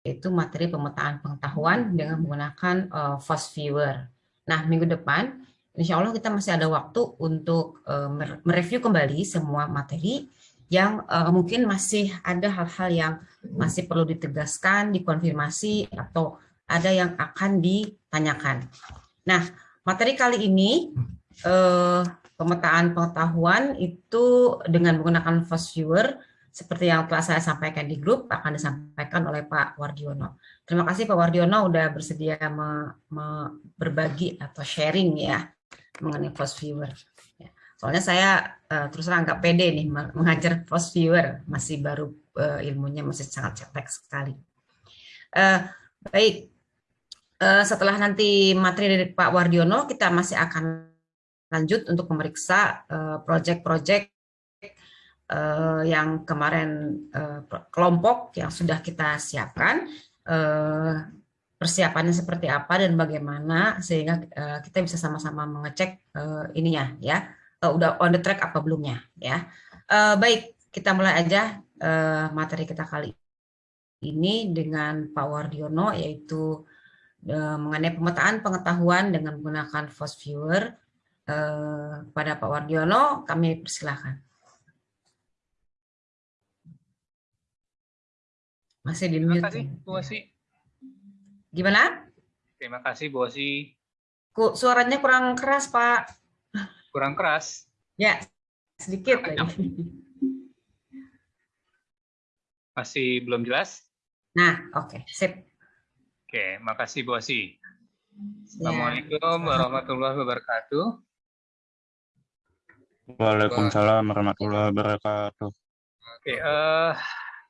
yaitu materi pemetaan pengetahuan dengan menggunakan uh, Fast Viewer. Nah, minggu depan, insya Allah kita masih ada waktu untuk uh, mereview kembali semua materi yang uh, mungkin masih ada hal-hal yang masih perlu ditegaskan, dikonfirmasi, atau ada yang akan ditanyakan. Nah, materi kali ini uh, pemetaan pengetahuan itu dengan menggunakan Fast Viewer seperti yang telah saya sampaikan di grup akan disampaikan oleh Pak Wardiono. Terima kasih Pak Wardiono sudah bersedia me, me, berbagi atau sharing ya mengenai Fast Viewer. Ya. Soalnya saya uh, terus terang nggak pede nih mengajar Fast Viewer, masih baru uh, ilmunya masih sangat cetek sekali. Uh, baik, uh, setelah nanti materi dari Pak Wardiono, kita masih akan lanjut untuk memeriksa proyek-proyek uh, yang kemarin uh, kelompok yang sudah kita siapkan uh, persiapannya seperti apa dan bagaimana sehingga uh, kita bisa sama-sama mengecek uh, ininya ya. Uh, udah on the track apa belumnya ya. Uh, baik kita mulai aja uh, materi kita kali ini dengan Pak Wardiono yaitu uh, mengenai pemetaan pengetahuan dengan menggunakan Fast Viewer. Eh, pada Pak Wardiono, kami persilahkan. Masih di mute. Terima kasih, Bu Osi. Gimana? Terima kasih, Bu Osi. Suaranya kurang keras, Pak. Kurang keras? Ya, sedikit lagi. Masih belum jelas? Nah, oke, okay, sip. Oke, makasih Bu Osi. Ya. Assalamualaikum warahmatullahi wabarakatuh. Waalaikumsalam warahmatullahi wabarakatuh. Oke, uh,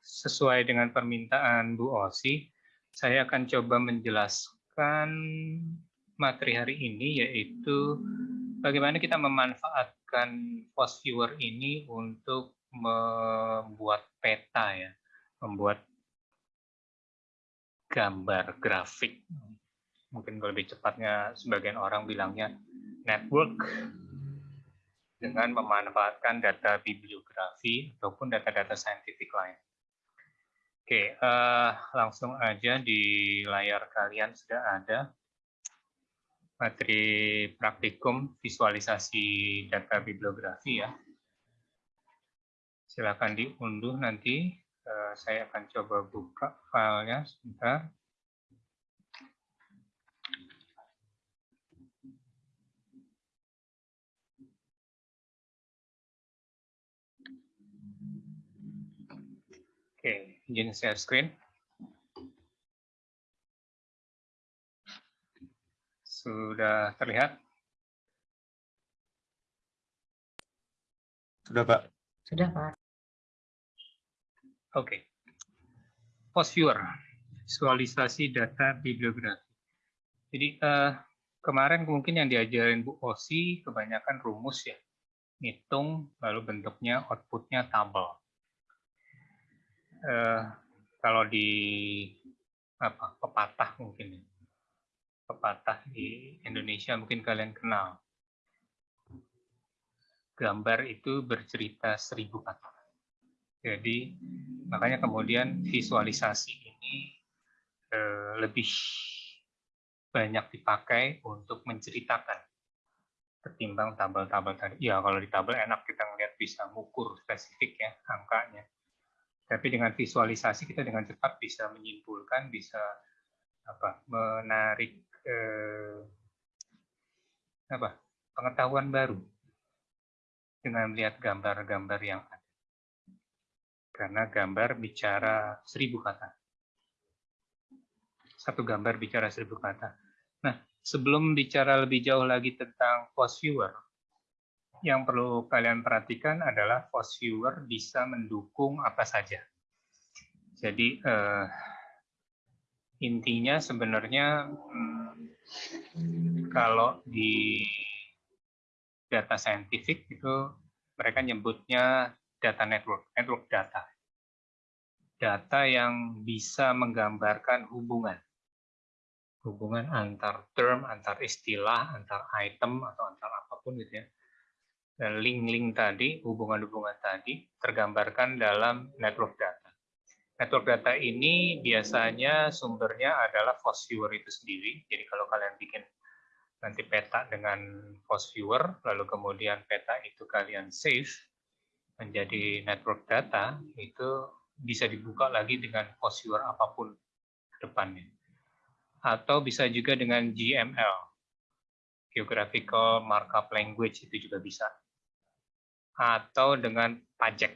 sesuai dengan permintaan Bu Osi, saya akan coba menjelaskan materi hari ini yaitu bagaimana kita memanfaatkan post viewer ini untuk membuat peta ya, membuat gambar grafik. Mungkin lebih cepatnya sebagian orang bilangnya network dengan memanfaatkan data bibliografi ataupun data-data saintifik lain. Oke, uh, langsung aja di layar kalian sudah ada materi praktikum visualisasi data bibliografi ya. Silakan diunduh nanti. Uh, saya akan coba buka filenya sebentar. Oke, izin share screen. Sudah terlihat? Sudah, Pak. Sudah, Pak. Oke. Post viewer, visualisasi data bibliografi. Jadi uh, kemarin mungkin yang diajarin Bu Osi kebanyakan rumus ya. Hitung, lalu bentuknya outputnya tabel eh, kalau di apa pepatah mungkin ya. pepatah di Indonesia mungkin kalian kenal gambar itu bercerita seribu kata jadi makanya kemudian visualisasi ini eh, lebih banyak dipakai untuk menceritakan ketimbang tabel-tabel tadi. Ya kalau di tabel enak kita ngelihat bisa mengukur spesifik ya angkanya. Tapi dengan visualisasi kita dengan cepat bisa menyimpulkan, bisa apa menarik eh, apa pengetahuan baru dengan melihat gambar-gambar yang ada. Karena gambar bicara seribu kata. Satu gambar bicara seribu kata. Nah, sebelum bicara lebih jauh lagi tentang post viewer, yang perlu kalian perhatikan adalah post viewer bisa mendukung apa saja. Jadi uh, intinya sebenarnya hmm, kalau di data saintifik itu mereka nyebutnya data network, network data. Data yang bisa menggambarkan hubungan. Hubungan antar term, antar istilah, antar item, atau antar apa pun gitu ya link-link tadi, hubungan-hubungan tadi tergambarkan dalam network data. Network data ini biasanya sumbernya adalah FOSS-viewer itu sendiri. Jadi kalau kalian bikin nanti peta dengan FOSS viewer, lalu kemudian peta itu kalian save menjadi network data, itu bisa dibuka lagi dengan FOSS viewer apa pun depannya. Atau bisa juga dengan GML, Geographical Markup Language, itu juga bisa. Atau dengan pajak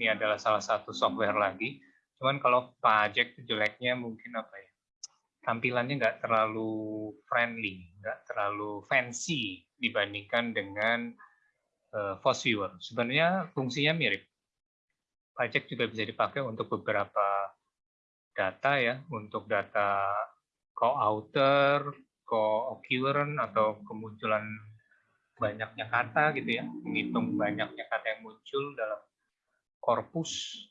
ini adalah salah satu software lagi. Cuman kalau pajak jeleknya mungkin apa ya? Tampilannya nggak terlalu friendly, nggak terlalu fancy dibandingkan dengan uh, Force Viewer. Sebenarnya fungsinya mirip. Pajak juga bisa dipakai untuk beberapa data ya, untuk data co-author, co-occurrence atau kemunculan banyaknya kata gitu ya, menghitung banyaknya kata yang muncul dalam korpus.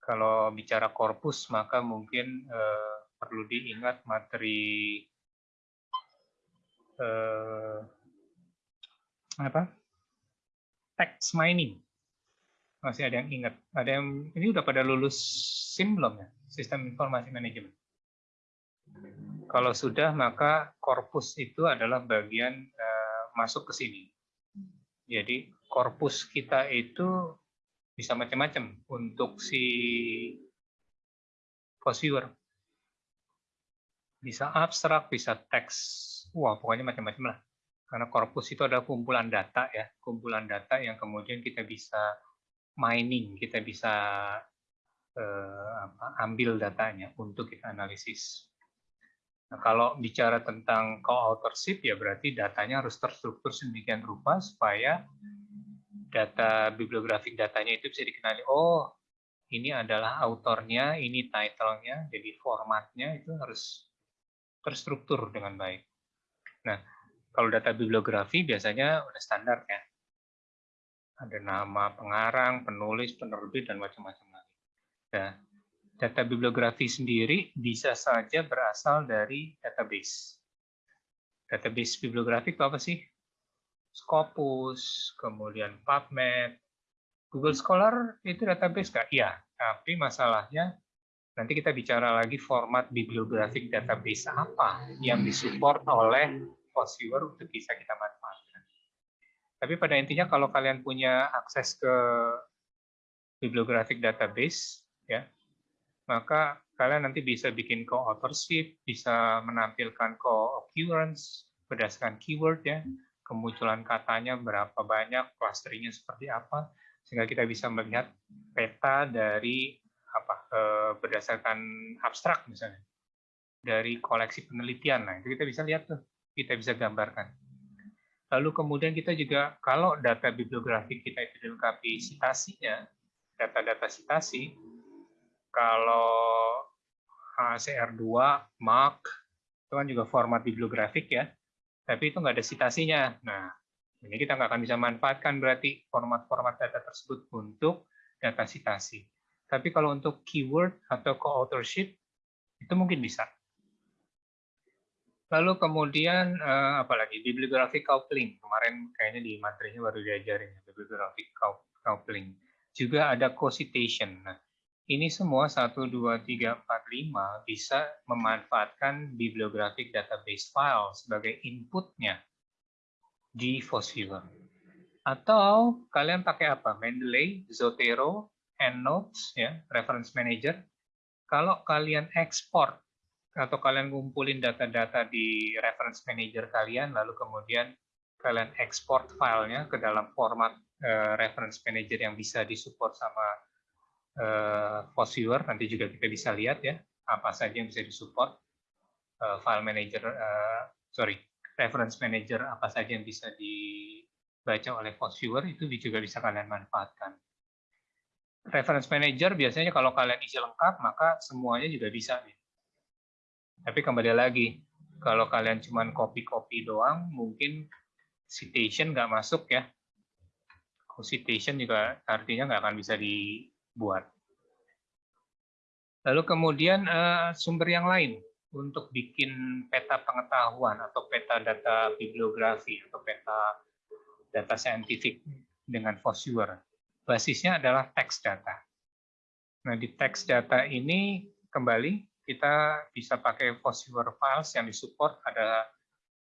Kalau bicara korpus, maka mungkin eh, perlu diingat materi eh, apa? Text mining. Masih ada yang ingat? Ada yang ini udah pada lulus SIM belum ya? Sistem Informasi Manajemen. Kalau sudah, maka korpus itu adalah bagian eh, masuk ke sini. Jadi korpus kita itu bisa macam-macam untuk si post viewer. Bisa abstrak, bisa teks, wah pokoknya macam-macam lah. Karena korpus itu adalah kumpulan data ya, kumpulan data yang kemudian kita bisa mining, kita bisa eh, ambil datanya untuk kita analisis. Nah, kalau bicara tentang co-authorship ya berarti datanya harus terstruktur sedemikian rupa supaya data bibliografik datanya itu bisa dikenali. Oh ini adalah autornya ini titlenya jadi formatnya itu harus terstruktur dengan baik. Nah kalau data bibliografi biasanya udah standar ya. Ada nama pengarang penulis penerbit dan macam-macam lagi. Nah data bibliografi sendiri bisa saja berasal dari database database bibliografik itu apa sih Scopus, kemudian PubMed, Google Scholar itu database nggak? Iya, tapi masalahnya nanti kita bicara lagi format bibliografik database apa yang disupport oleh Fosviewer untuk bisa kita manfaatkan. Tapi pada intinya kalau kalian punya akses ke bibliografik database, ya, maka kalian nanti bisa bikin co-authorship, bisa menampilkan co-occurrence berdasarkan keyword ya, kemunculan katanya berapa banyak, clusteringnya seperti apa, sehingga kita bisa melihat peta dari apa eh, berdasarkan abstrak misalnya dari koleksi penelitian. Nah, itu kita bisa lihat tuh, kita bisa gambarkan. Lalu kemudian kita juga kalau data bibliografik kita itu dilengkapi citasinya, data-data citasi, kalau HCR2, MARC, itu kan juga format bibliografik ya, tapi itu nggak ada citasinya. Nah, ini kita nggak akan bisa manfaatkan berarti format-format data tersebut untuk data citasi. Tapi kalau untuk keyword atau co-authorship, itu mungkin bisa. Lalu kemudian, eh, apalagi bibliographic coupling. Kemarin kayaknya di materinya baru diajarin, bibliographic coupling. Juga ada co-citation. Nah, ini semua 1, 2, 3, 4, 5 bisa memanfaatkan bibliographic database file sebagai inputnya di FOSSViewer. Atau kalian pakai apa? Mendeley, Zotero, EndNotes, ya, Reference Manager. Kalau kalian ekspor atau kalian ngumpulin data-data di Reference Manager kalian, lalu kemudian kalian ekspor filenya ke dalam format uh, Reference Manager yang bisa disupport sama uh, viewer nanti juga kita bisa lihat ya apa saja yang bisa disupport. Uh, file manager uh, sorry reference manager apa saja yang bisa dibaca oleh viewer itu juga bisa kalian manfaatkan. Reference manager biasanya kalau kalian isi lengkap maka semuanya juga bisa nih. Tapi kembali lagi kalau kalian cuma copy-copy doang mungkin citation nggak masuk ya. Citation juga artinya nggak akan bisa di buat. Lalu kemudian uh, sumber yang lain untuk bikin peta pengetahuan atau peta data bibliografi atau peta data saintifik dengan Fossure. Basisnya adalah text data. Nah, di text data ini kembali kita bisa pakai Fosviewer files yang disupport ada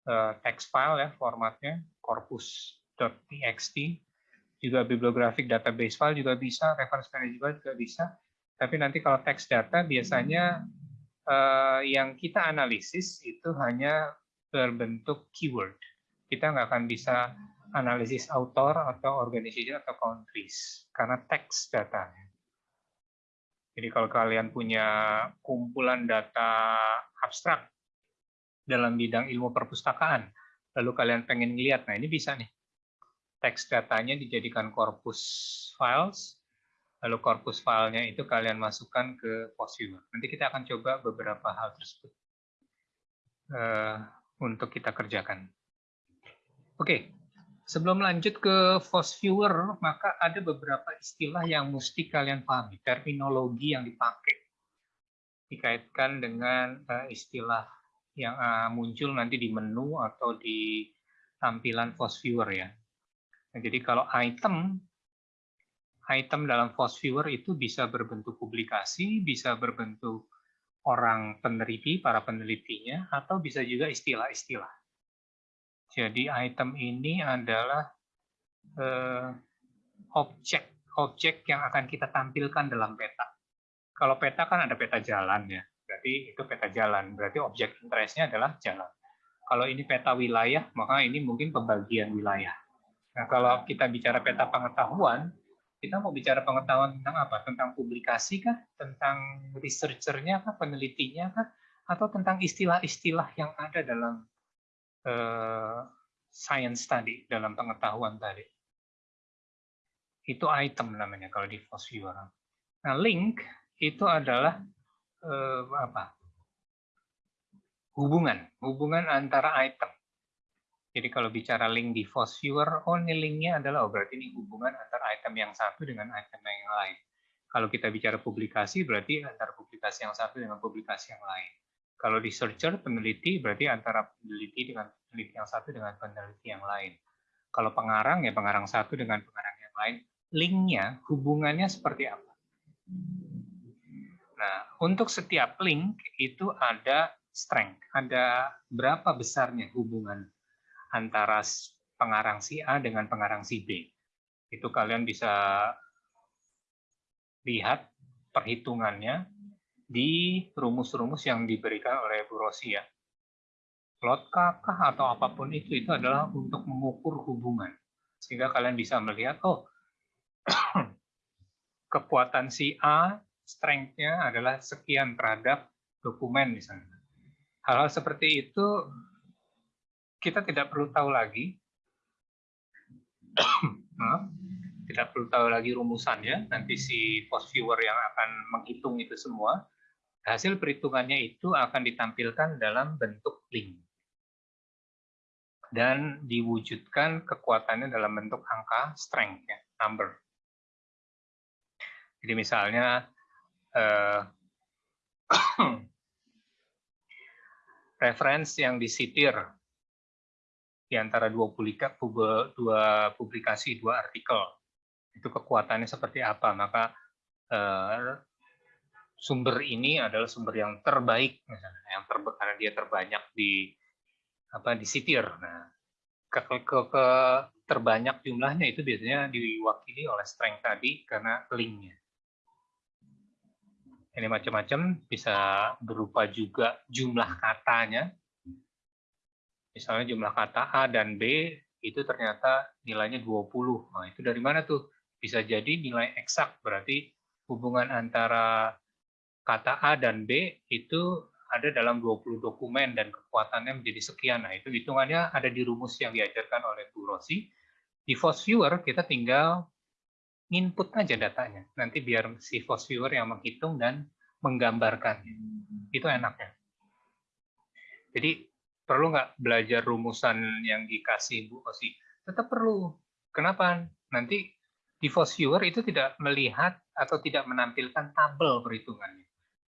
uh, text file ya formatnya corpus.txt juga bibliographic database file juga bisa reference management juga bisa. Tapi nanti kalau text data biasanya uh, yang kita analisis itu hanya berbentuk keyword. Kita nggak akan bisa analisis author atau organization atau countries karena text data jadi kalau kalian punya kumpulan data abstrak dalam bidang ilmu perpustakaan, lalu kalian pengen lihat, nah ini bisa nih. Teks datanya dijadikan corpus files, lalu corpus filenya itu kalian masukkan ke Postviewer. Nanti kita akan coba beberapa hal tersebut uh, untuk kita kerjakan. Oke, okay. Sebelum lanjut ke Force Viewer, maka ada beberapa istilah yang mesti kalian pahami, terminologi yang dipakai dikaitkan dengan uh, istilah yang uh, muncul nanti di menu atau di tampilan Force Viewer ya. Nah, jadi kalau item item dalam Force Viewer itu bisa berbentuk publikasi, bisa berbentuk orang peneliti, para penelitinya, atau bisa juga istilah-istilah. Jadi item ini adalah eh, objek objek yang akan kita tampilkan dalam peta. Kalau peta kan ada peta jalan ya, berarti itu peta jalan. Berarti objek interestnya adalah jalan. Kalau ini peta wilayah, maka ini mungkin pembagian wilayah. Nah, kalau kita bicara peta pengetahuan, kita mau bicara pengetahuan tentang apa? Tentang publikasi kah? Tentang researchernya kah? Penelitinya kah? Atau tentang istilah-istilah yang ada dalam uh, science tadi, dalam pengetahuan tadi. Itu item namanya kalau di viewer. Nah, link itu adalah uh, apa? Hubungan, hubungan antara item. Jadi kalau bicara link di viewer, oh ini linknya adalah, oh berarti ini hubungan antara item yang satu dengan item yang lain. Kalau kita bicara publikasi, berarti antara publikasi yang satu dengan publikasi yang lain. Kalau di searcher, peneliti berarti antara peneliti dengan peneliti yang satu dengan peneliti yang lain. Kalau pengarang, ya pengarang satu dengan pengarang yang lain. Linknya, hubungannya seperti apa? Nah, untuk setiap link itu ada strength, ada berapa besarnya hubungan antara pengarang si A dengan pengarang si B. Itu kalian bisa lihat perhitungannya di rumus-rumus yang diberikan oleh Bu Rosi ya. Plot kakah atau apa pun itu, itu adalah untuk mengukur hubungan. Sehingga kalian bisa melihat, oh, kekuatan si A, strength-nya adalah sekian terhadap dokumen misalnya. Hal-hal seperti itu kita tidak perlu tahu lagi. Tidak perlu tahu lagi rumusannya. Nanti si post viewer yang akan menghitung itu semua hasil perhitungannya itu akan ditampilkan dalam bentuk link dan diwujudkan kekuatannya dalam bentuk angka strength ya, number. Jadi misalnya eh, referensi yang disitir di antara dua publikasi, dua artikel, itu kekuatannya seperti apa, maka eh, sumber ini adalah sumber yang terbaik yang ter, karena dia terbanyak di apa di sitir. Nah, ke, ke, ke terbanyak jumlahnya itu biasanya diwakili oleh strength tadi karena linknya. Ini macam-macam bisa berupa juga jumlah katanya. Misalnya jumlah kata A dan B itu ternyata nilainya 20. Nah, itu dari mana tuh? Bisa jadi nilai eksak, berarti hubungan antara kata A dan B itu ada dalam 20 dokumen dan kekuatannya menjadi sekian. Nah, itu hitungannya ada di rumus yang diajarkan oleh Bu Rosi. Di Force Viewer kita tinggal input aja datanya. Nanti biar si Force Viewer yang menghitung dan menggambarkan. Itu enaknya. Jadi perlu nggak belajar rumusan yang dikasih Bu Rosi? Tetap perlu. Kenapa? Nanti di Viewer itu tidak melihat atau tidak menampilkan tabel perhitungannya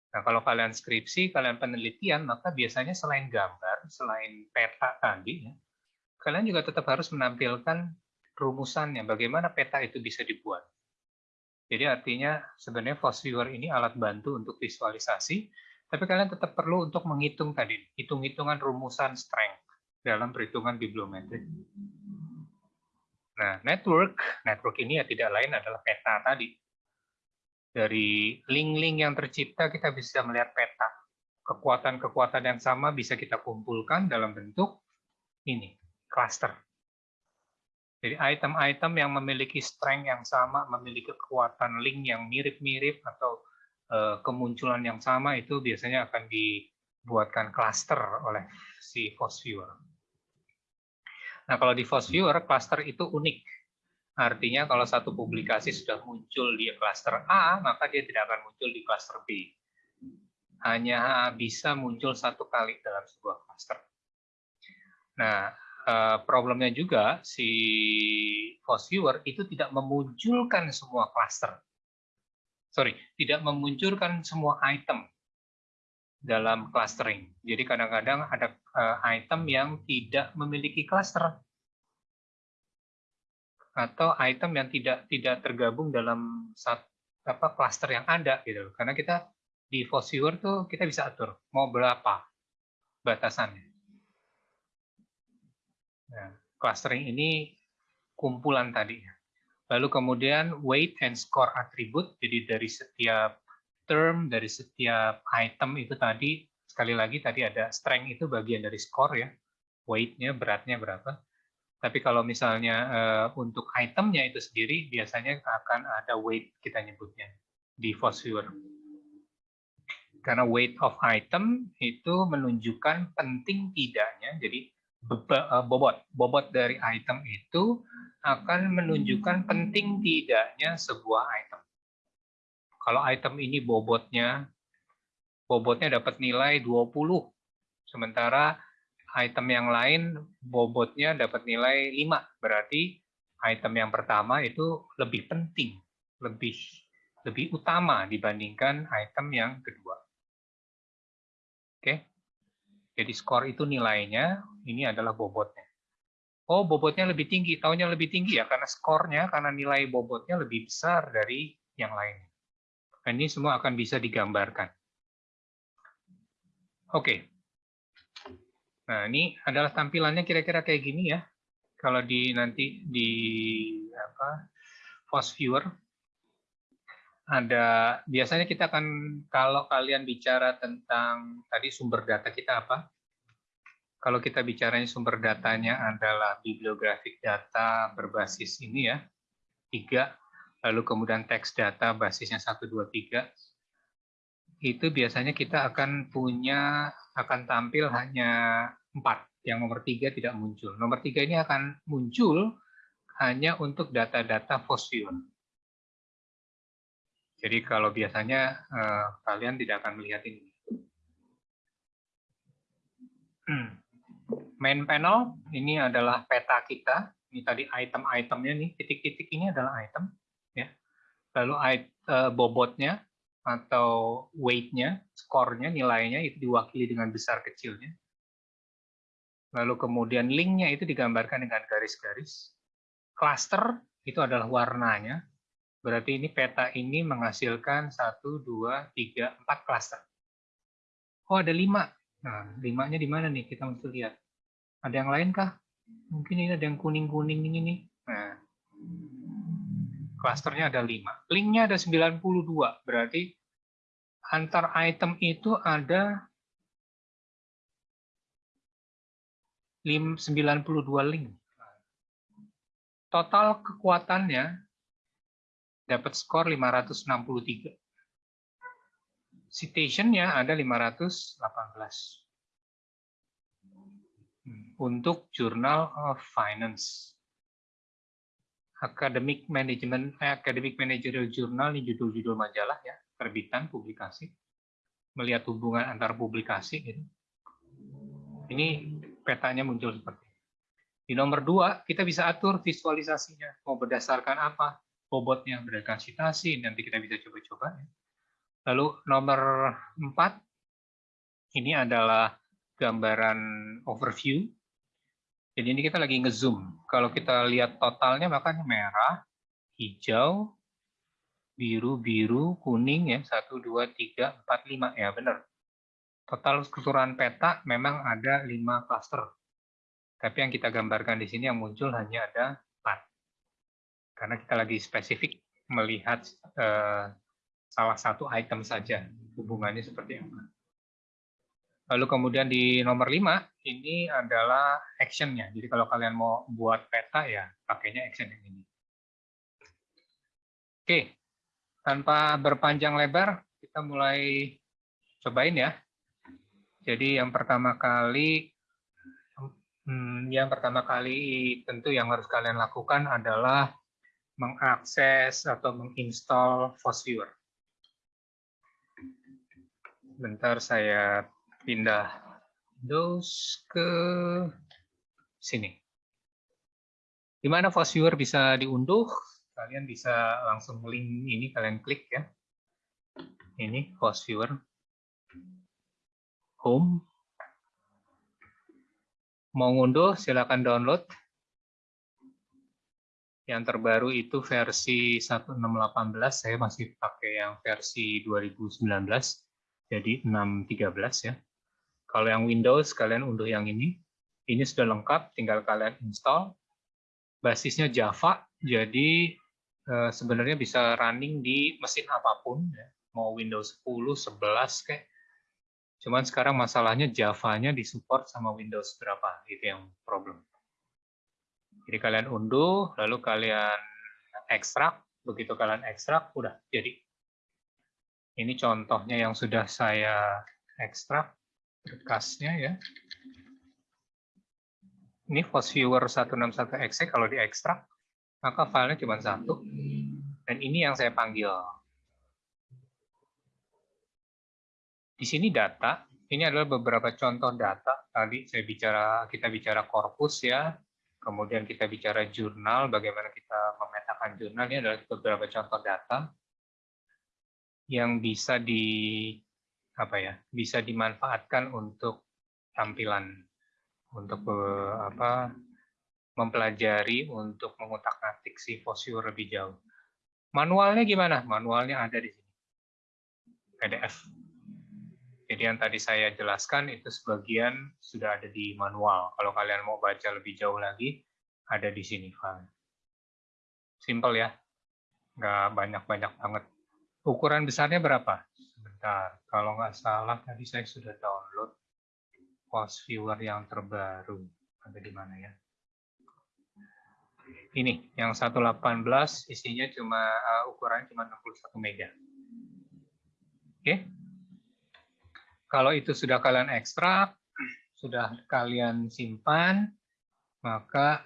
Nah, kalau kalian skripsi, kalian penelitian, maka biasanya selain gambar, selain peta tadi, ya, kalian juga tetap harus menampilkan rumusannya, bagaimana peta itu bisa dibuat. Jadi artinya sebenarnya Force Viewer ini alat bantu untuk visualisasi, tapi kalian tetap perlu untuk menghitung tadi, hitung-hitungan rumusan strength dalam perhitungan bibliometrik. Nah, network, network ini ya tidak lain adalah peta tadi. Dari link-link yang tercipta kita bisa melihat peta. Kekuatan-kekuatan yang sama bisa kita kumpulkan dalam bentuk ini, cluster. Jadi item-item yang memiliki strength yang sama, memiliki kekuatan link yang mirip-mirip atau kemunculan yang sama itu biasanya akan dibuatkan cluster oleh si Force Viewer. Nah, kalau di Force Viewer, cluster itu unik. Artinya kalau satu publikasi sudah muncul di cluster A, maka dia tidak akan muncul di cluster B. Hanya bisa muncul satu kali dalam sebuah cluster. Nah, Eh, problemnya juga si Force Viewer itu tidak memunculkan semua cluster. Sorry, tidak memunculkan semua item dalam clustering. Jadi kadang-kadang ada eh, item yang tidak memiliki cluster atau item yang tidak tidak tergabung dalam satu apa cluster yang ada gitu. Karena kita di Force tuh kita bisa atur mau berapa batasannya. Nah, clustering ini kumpulan tadi. Lalu kemudian weight and score attribute, jadi dari setiap term, dari setiap item itu tadi, sekali lagi tadi ada strength itu bagian dari score ya, weight-nya, beratnya berapa. Tapi kalau misalnya uh, untuk itemnya itu sendiri, biasanya akan ada weight kita nyebutnya di Viewer. Karena weight of item itu menunjukkan penting tidaknya, jadi Eh, bobot. Bobot dari item itu akan menunjukkan penting tidaknya sebuah item. Kalau item ini bobotnya bobotnya dapat nilai 20, sementara item yang lain bobotnya dapat nilai 5, berarti item yang pertama itu lebih penting, lebih lebih utama dibandingkan item yang kedua. Oke. Jadi skor itu nilainya, ini adalah bobotnya. Oh, bobotnya lebih tinggi. Tahunya lebih tinggi ya, karena skornya, karena nilai bobotnya lebih besar dari yang lain. Dan ini semua akan bisa digambarkan. Oke. Nah, ini adalah tampilannya kira-kira kayak gini ya. Kalau di nanti di apa Fast Viewer ada biasanya kita akan kalau kalian bicara tentang tadi sumber data kita apa? Kalau kita bicaranya sumber datanya adalah bibliographic data berbasis ini ya, tiga, lalu kemudian teks data basisnya satu dua tiga, itu biasanya kita akan punya akan tampil hanya empat, yang nomor tiga tidak muncul. Nomor tiga ini akan muncul hanya untuk data-data fossil jadi kalau biasanya eh, kalian tidak akan melihat ini. Main panel ini adalah peta kita. Ini tadi item-itemnya nih, titik-titik ini adalah item. ya. Lalu uh, bobotnya atau weight-nya, skornya, nilainya itu diwakili dengan besar kecilnya. Lalu kemudian link-nya itu digambarkan dengan garis-garis. Cluster itu adalah warnanya, Berarti ini peta ini menghasilkan satu, dua, tiga, empat klaster. Oh, ada lima. Nah, limanya di mana nih? Kita mesti lihat. Ada yang lain kah? Mungkin ini ada yang kuning-kuning ini nih. Nah, klasternya ada lima. Linknya ada 92. Berarti antar item itu ada 92 link. Total kekuatannya dapat skor 563. Citation-nya ada 518. Untuk Journal of Finance. Academic Management, eh, Academic Managerial Journal ini judul-judul majalah ya, terbitan publikasi. Melihat hubungan antar publikasi gitu. Ini petanya muncul seperti ini. Di nomor dua, kita bisa atur visualisasinya. Mau berdasarkan apa? bobotnya berdasarkan citasi, nanti kita bisa coba-coba. Ya. Lalu nomor 4, ini adalah gambaran overview. Jadi ini kita lagi ngezoom. Kalau kita lihat totalnya makanya merah, hijau, biru, biru, kuning ya, 1, 2, 3, 4, 5 ya benar. Total keseluruhan peta memang ada 5 cluster. Tapi yang kita gambarkan di sini yang muncul hanya ada 4. Karena kita lagi spesifik melihat eh, salah satu item saja, hubungannya seperti apa. Lalu kemudian di nomor 5, ini adalah action-nya. Jadi kalau kalian mau buat peta, ya pakainya action yang ini. Oke, tanpa berpanjang lebar, kita mulai cobain ya. Jadi yang pertama kali, hmm, yang pertama kali tentu yang harus kalian lakukan adalah mengakses atau menginstal FOSViewer. Bentar saya pindah Windows ke sini. Di mana FOSViewer bisa diunduh, kalian bisa langsung link ini kalian klik ya. Ini FOSViewer. Home. Mau ngunduh, silakan download. Yang terbaru itu versi 1618, saya masih pakai yang versi 2019, jadi 613 ya. Kalau yang Windows, kalian unduh yang ini. Ini sudah lengkap, tinggal kalian install. Basisnya Java, jadi eh, sebenarnya bisa running di mesin apa pun, ya. mau Windows 10, 11, kayak. Cuman sekarang masalahnya Java-nya disupport sama Windows berapa, itu yang problem. Jadi kalian unduh, lalu kalian ekstrak, begitu kalian ekstrak, udah jadi. Ini contohnya yang sudah saya ekstrak bekasnya ya. Ini FOSViewer 161exe kalau diekstrak, maka filenya cuma satu. Dan ini yang saya panggil. Di sini data, ini adalah beberapa contoh data. Tadi saya bicara kita bicara korpus ya, kemudian kita bicara jurnal, bagaimana kita memetakan jurnal. Ini adalah beberapa contoh data yang bisa di apa ya bisa dimanfaatkan untuk tampilan untuk eh, apa mempelajari untuk mengutak-atik si fossil lebih jauh. Manualnya gimana? Manualnya ada di sini. PDF. Jadi yang tadi saya jelaskan itu sebagian sudah ada di manual. Kalau kalian mau baca lebih jauh lagi, ada di sini file. Simple ya, nggak banyak-banyak banget. Ukuran besarnya berapa? Sebentar, kalau nggak salah tadi saya sudah download post viewer yang terbaru. Ada di mana ya? Ini, yang 118 isinya cuma uh, ukurannya cuma 61 mega. Oke. Kalau itu sudah kalian ekstrak, sudah kalian simpan, maka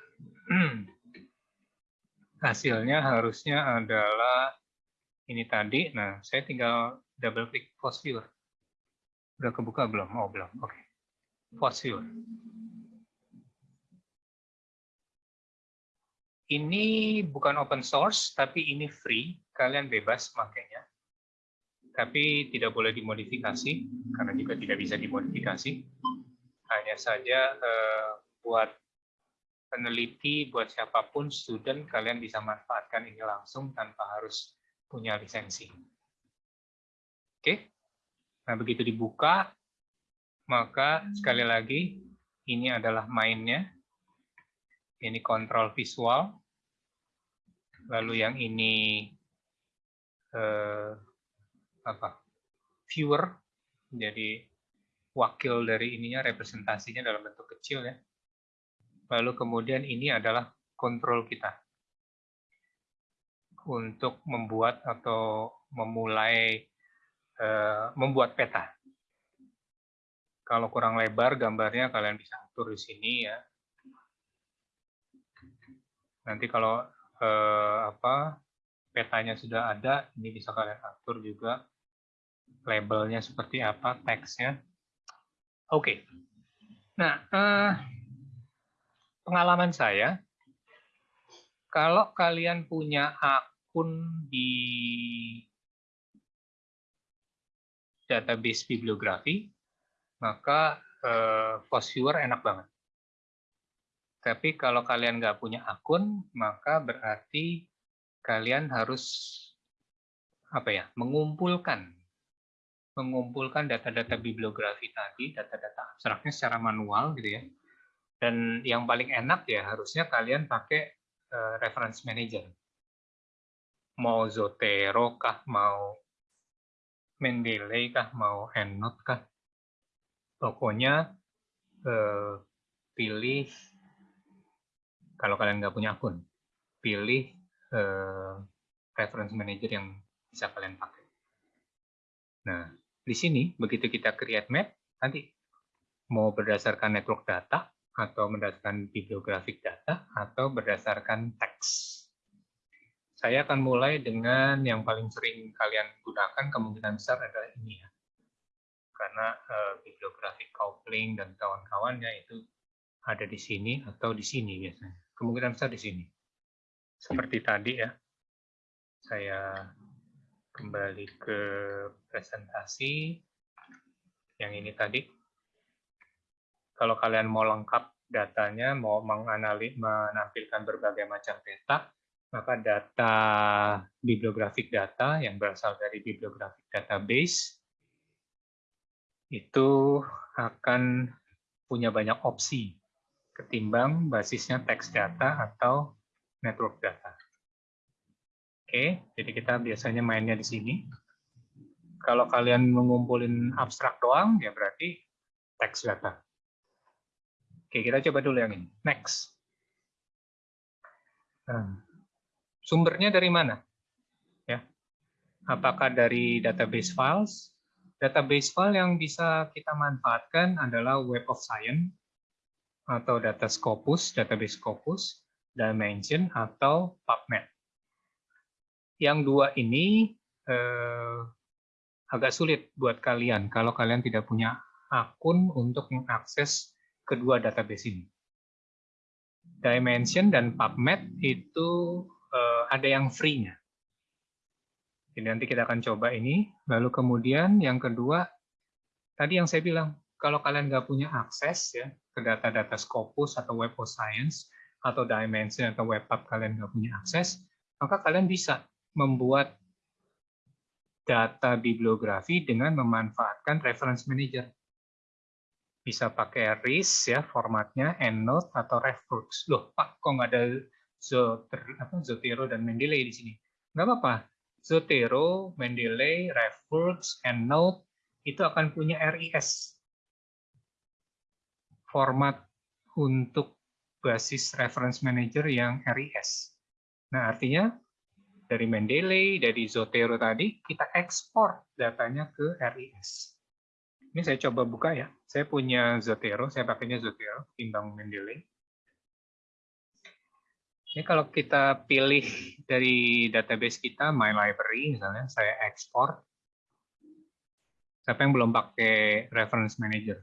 hasilnya harusnya adalah ini tadi. Nah, saya tinggal double klik post viewer. Udah kebuka belum? Oh, belum. Oke. Okay. Post viewer. Ini bukan open source, tapi ini free. Kalian bebas makainya. Tapi tidak boleh dimodifikasi, karena juga tidak bisa dimodifikasi. Hanya saja eh, buat peneliti, buat siapa pun, student, kalian bisa manfaatkan ini langsung tanpa harus punya lisensi. Oke. Nah, begitu dibuka, maka sekali lagi ini adalah mainnya. Ini kontrol visual. Lalu yang ini eh, apa? Viewer. Jadi wakil dari ininya representasinya dalam bentuk kecil ya. Lalu kemudian ini adalah kontrol kita untuk membuat atau memulai membuat peta. Kalau kurang lebar gambarnya kalian bisa atur di sini ya. Nanti kalau eh, apa petanya sudah ada, ini bisa kalian atur juga labelnya seperti apa, teksnya. Oke. Okay. Nah, eh, pengalaman saya, kalau kalian punya akun di database bibliografi, maka eh, viewer enak banget. Tapi kalau kalian nggak punya akun, maka berarti kalian harus apa ya mengumpulkan mengumpulkan data-data bibliografi tadi, data-data abstraknya secara manual gitu ya. Dan yang paling enak ya harusnya kalian pakai uh, reference manager. Mau Zotero kah, mau Mendeley kah, mau EndNote kah. Pokoknya uh, pilih kalau kalian nggak punya akun, pilih uh, reference manager yang bisa kalian pakai. Nah, di sini begitu kita create map, nanti mau berdasarkan network data, atau berdasarkan bibliographic data, atau berdasarkan teks. Saya akan mulai dengan yang paling sering kalian gunakan, kemungkinan besar adalah ini ya. Karena uh, bibliographic coupling dan kawan-kawannya itu ada di sini atau di sini biasanya. Kemungkinan besar di sini. Seperti tadi ya, saya kembali ke presentasi yang ini tadi. Kalau kalian mau lengkap datanya, mau menganalisis, menampilkan berbagai macam peta, maka data bibliographic data yang berasal dari bibliographic database itu akan punya banyak opsi ketimbang basisnya text data atau network data. Oke, jadi kita biasanya mainnya di sini. Kalau kalian mengumpulin abstrak doang, ya berarti teks data. Oke, kita coba dulu yang ini. Next. Nah, sumbernya dari mana? Ya, apakah dari database files? Database file yang bisa kita manfaatkan adalah Web of Science atau Data Scopus, Database Scopus, Dimension, atau PubMed yang dua ini eh, agak sulit buat kalian kalau kalian tidak punya akun untuk mengakses kedua database ini. Dimension dan PubMed itu eh, ada yang free-nya. Jadi nanti kita akan coba ini. Lalu kemudian yang kedua, tadi yang saya bilang, kalau kalian nggak punya akses ya ke data-data Scopus atau Web of Science atau Dimension atau WebPub kalian nggak punya akses, maka kalian bisa membuat data bibliografi dengan memanfaatkan reference manager. Bisa pakai RIS ya formatnya, EndNote atau RefWorks. Loh, Pak, kok nggak ada Zotero dan Mendeley di sini? Nggak apa-apa. Zotero, Mendeley, RefWorks, EndNote itu akan punya RIS. Format untuk basis reference manager yang RIS. Nah, artinya dari Mendeley, dari Zotero tadi, kita ekspor datanya ke RIS. Ini saya coba buka ya. Saya punya Zotero, saya pakainya Zotero, timbang Mendeley. Ini kalau kita pilih dari database kita, My Library misalnya, saya ekspor. Siapa yang belum pakai Reference Manager?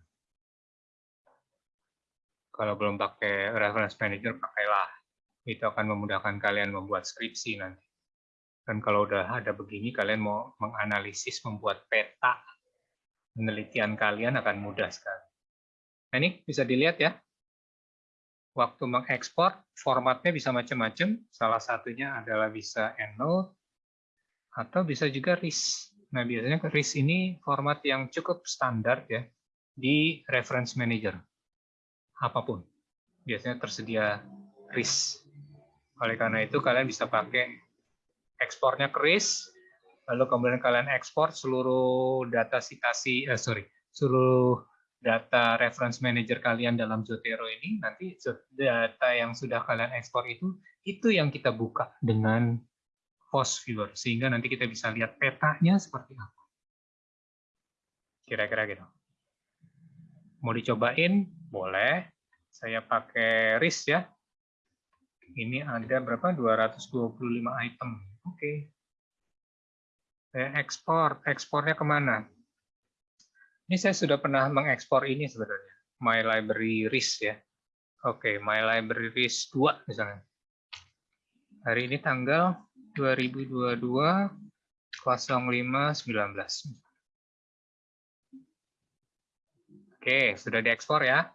Kalau belum pakai Reference Manager, pakailah. Itu akan memudahkan kalian membuat skripsi nanti. Dan kalau udah ada begini, kalian mau menganalisis, membuat peta, penelitian kalian akan mudah sekali. Nah, ini bisa dilihat ya. Waktu mengekspor, formatnya bisa macam-macam. Salah satunya adalah bisa EndNote, atau bisa juga RIS. Nah, biasanya RIS ini format yang cukup standar ya di Reference Manager. Apa pun. Biasanya tersedia RIS. Oleh karena itu, kalian bisa pakai ekspornya keris, lalu kemudian kalian ekspor seluruh data citasi, eh, sorry, seluruh data reference manager kalian dalam Zotero ini, nanti data yang sudah kalian ekspor itu, itu yang kita buka dengan host viewer, sehingga nanti kita bisa lihat petanya seperti apa. Kira-kira gitu. Mau dicobain? Boleh. Saya pakai RIS ya. Ini ada berapa? 225 item. Oke. Saya ekspor. Ekspornya ke mana? Ini saya sudah pernah mengekspor ini sebenarnya. My Library RIS ya. Oke, My Library RIS 2 misalnya. Hari ini tanggal 2022 0519. Oke, sudah diekspor ya.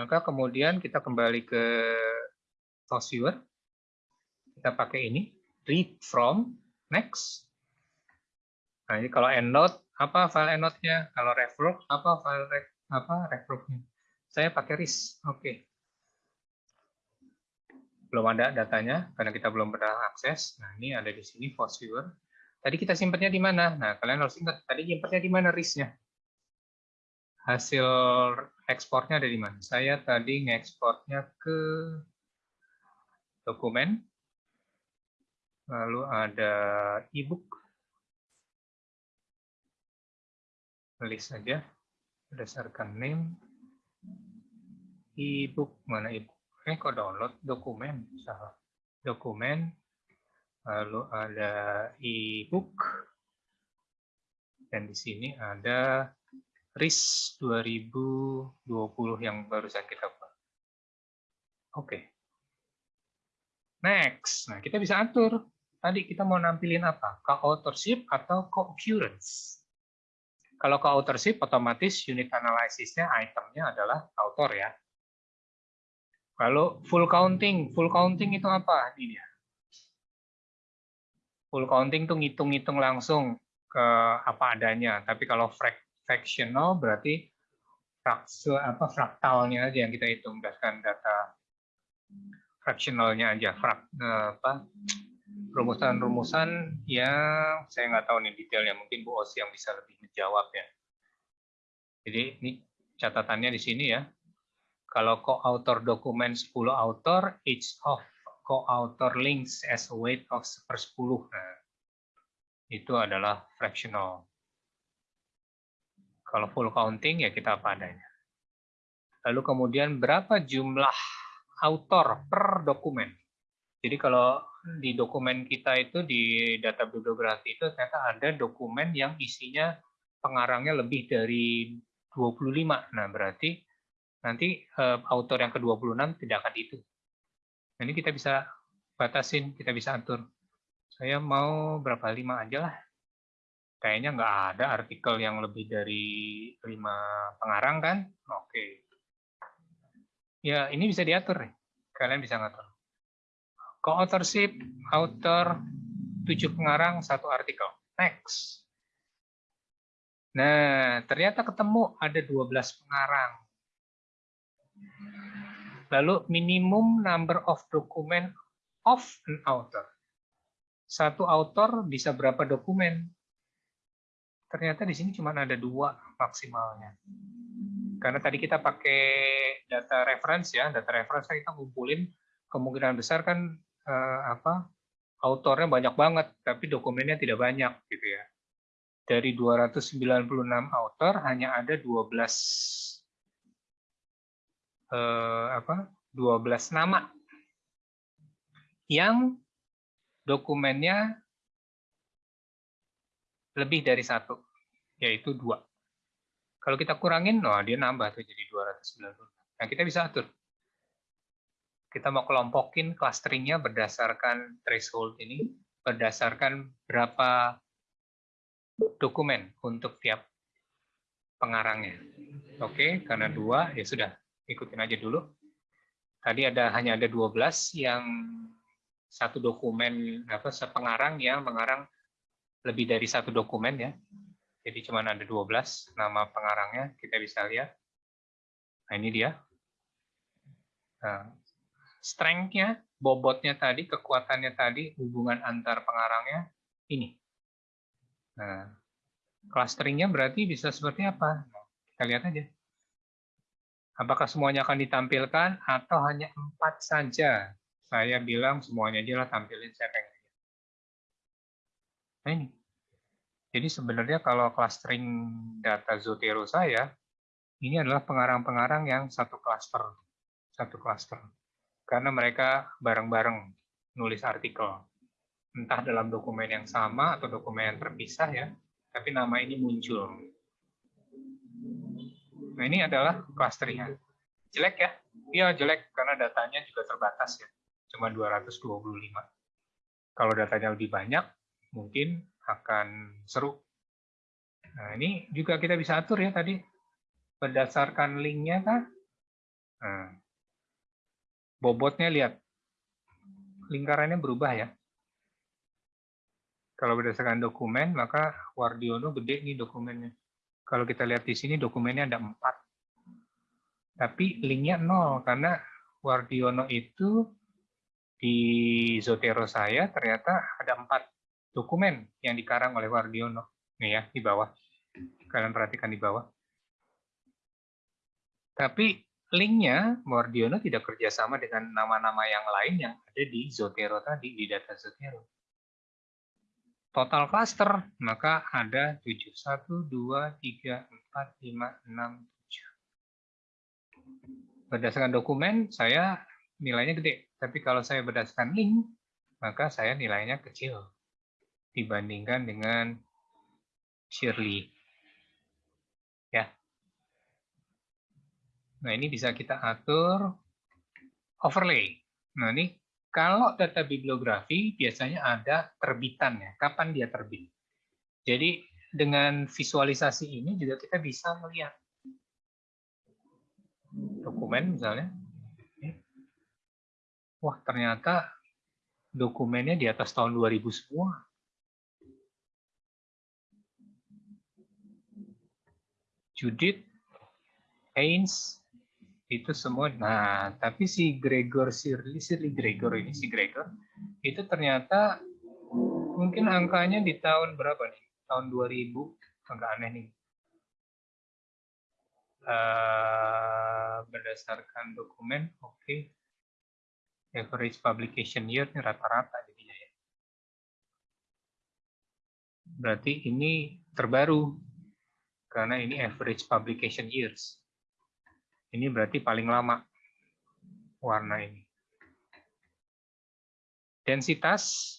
Maka kemudian kita kembali ke source viewer. Kita pakai ini read from, next. Nah, ini kalau EndNote, apa file EndNote-nya? Kalau RefLog, apa file ref, apa RefLog-nya? Saya pakai RIS. Oke. Belum ada datanya karena kita belum pernah akses. Nah, ini ada di sini force viewer. Tadi kita simpannya di mana? Nah, kalian harus ingat tadi simpannya di mana RIS-nya? Hasil ekspornya ada di mana? Saya tadi ngekspornya ke dokumen. Lalu ada ebook list saja berdasarkan name ebook mana ebook eh kok download dokumen salah dokumen lalu ada ebook dan di sini ada RIS 2020 yang barusan kita buat. Oke. Okay. Next. Nah, kita bisa atur. Tadi kita mau nampilin apa? Co-authorship atau co-occurrence. Kalau ke authorship, otomatis unit analisisnya itemnya adalah author ya. Lalu full counting, full counting itu apa? Ini dia. Full counting itu ngitung-ngitung langsung ke apa adanya. Tapi kalau fractional berarti fraksul apa fraktalnya aja yang kita hitung berdasarkan data fractionalnya aja, frak, eh, apa rumusan-rumusan yang saya nggak tahu nih detailnya, mungkin Bu Osi yang bisa lebih menjawab ya. Jadi ini catatannya di sini ya. Kalau co-author dokumen 10 author, each of co-author links as weight of per 10. Nah, itu adalah fractional. Kalau full counting ya kita apa adanya. Lalu kemudian berapa jumlah author per dokumen? Jadi kalau di dokumen kita itu di data bibliografi itu ternyata ada dokumen yang isinya pengarangnya lebih dari 25. Nah, berarti nanti uh, autor yang ke-26 tidak akan itu. Nah, ini kita bisa batasin, kita bisa atur. Saya mau berapa lima aja lah. Kayaknya nggak ada artikel yang lebih dari lima pengarang kan? Oke. Ya, ini bisa diatur. Kalian bisa ngatur. Co-authorship, author, tujuh pengarang, satu artikel. Next. Nah, ternyata ketemu ada 12 pengarang. Lalu minimum number of document of an author. Satu author bisa berapa dokumen? Ternyata di sini cuma ada dua maksimalnya. Karena tadi kita pakai data reference ya, data reference kita ngumpulin kemungkinan besar kan uh, apa autornya banyak banget, tapi dokumennya tidak banyak gitu ya. Dari 296 autor hanya ada 12 uh, apa? 12 nama yang dokumennya lebih dari satu, yaitu dua. Kalau kita kurangin, oh, dia nambah tuh jadi 296. Nah, kita bisa atur kita mau kelompokin clusteringnya berdasarkan threshold ini, berdasarkan berapa dokumen untuk tiap pengarangnya. Oke, karena dua, ya sudah, ikutin aja dulu. Tadi ada hanya ada 12 yang satu dokumen, apa, sepengarang yang mengarang lebih dari satu dokumen ya. Jadi cuma ada 12 nama pengarangnya, kita bisa lihat. Nah ini dia. Nah, strength-nya, bobotnya tadi, kekuatannya tadi, hubungan antar pengarangnya, ini. Nah, clustering-nya berarti bisa seperti apa? Nah, kita lihat aja. Apakah semuanya akan ditampilkan atau hanya empat saja? Saya bilang semuanya aja lah tampilin saya pengen. Nah ini. Jadi sebenarnya kalau clustering data Zotero saya, ini adalah pengarang-pengarang yang satu cluster. Satu cluster karena mereka bareng-bareng nulis artikel. Entah dalam dokumen yang sama atau dokumen yang terpisah ya, tapi nama ini muncul. Nah ini adalah clusternya. Jelek ya? Iya jelek, karena datanya juga terbatas ya. Cuma 225. Kalau datanya lebih banyak, mungkin akan seru. Nah ini juga kita bisa atur ya tadi. Berdasarkan linknya kan. Nah, bobotnya lihat lingkarannya berubah ya. Kalau berdasarkan dokumen, maka Wardiono gede nih dokumennya. Kalau kita lihat di sini dokumennya ada empat. Tapi linknya nol, karena Wardiono itu di Zotero saya ternyata ada empat dokumen yang dikarang oleh Wardiono. Nih ya, di bawah. Kalian perhatikan di bawah. Tapi linknya Wardiono tidak kerjasama dengan nama-nama yang lain yang ada di Zotero tadi, di data Zotero total cluster, maka ada 7. 1, 2, 3, 4, 5, 6, 7. Berdasarkan dokumen, saya nilainya gede. Tapi kalau saya berdasarkan link, maka saya nilainya kecil dibandingkan dengan Shirley. Ya. Nah, ini bisa kita atur overlay. Nah, ini kalau data bibliografi biasanya ada terbitannya, kapan dia terbit. Jadi dengan visualisasi ini juga kita bisa melihat dokumen misalnya. Wah, ternyata dokumennya di atas tahun 2000 semua. Judith, Haynes, itu semua. Nah tapi si Gregor Shirley Shirley Gregor ini si Gregor itu ternyata mungkin angkanya di tahun berapa nih? Tahun 2000 agak aneh nih. Uh, berdasarkan dokumen oke. Okay. average publication year ini rata-rata jadinya ya. Berarti ini terbaru karena ini average publication years ini berarti paling lama warna ini. Densitas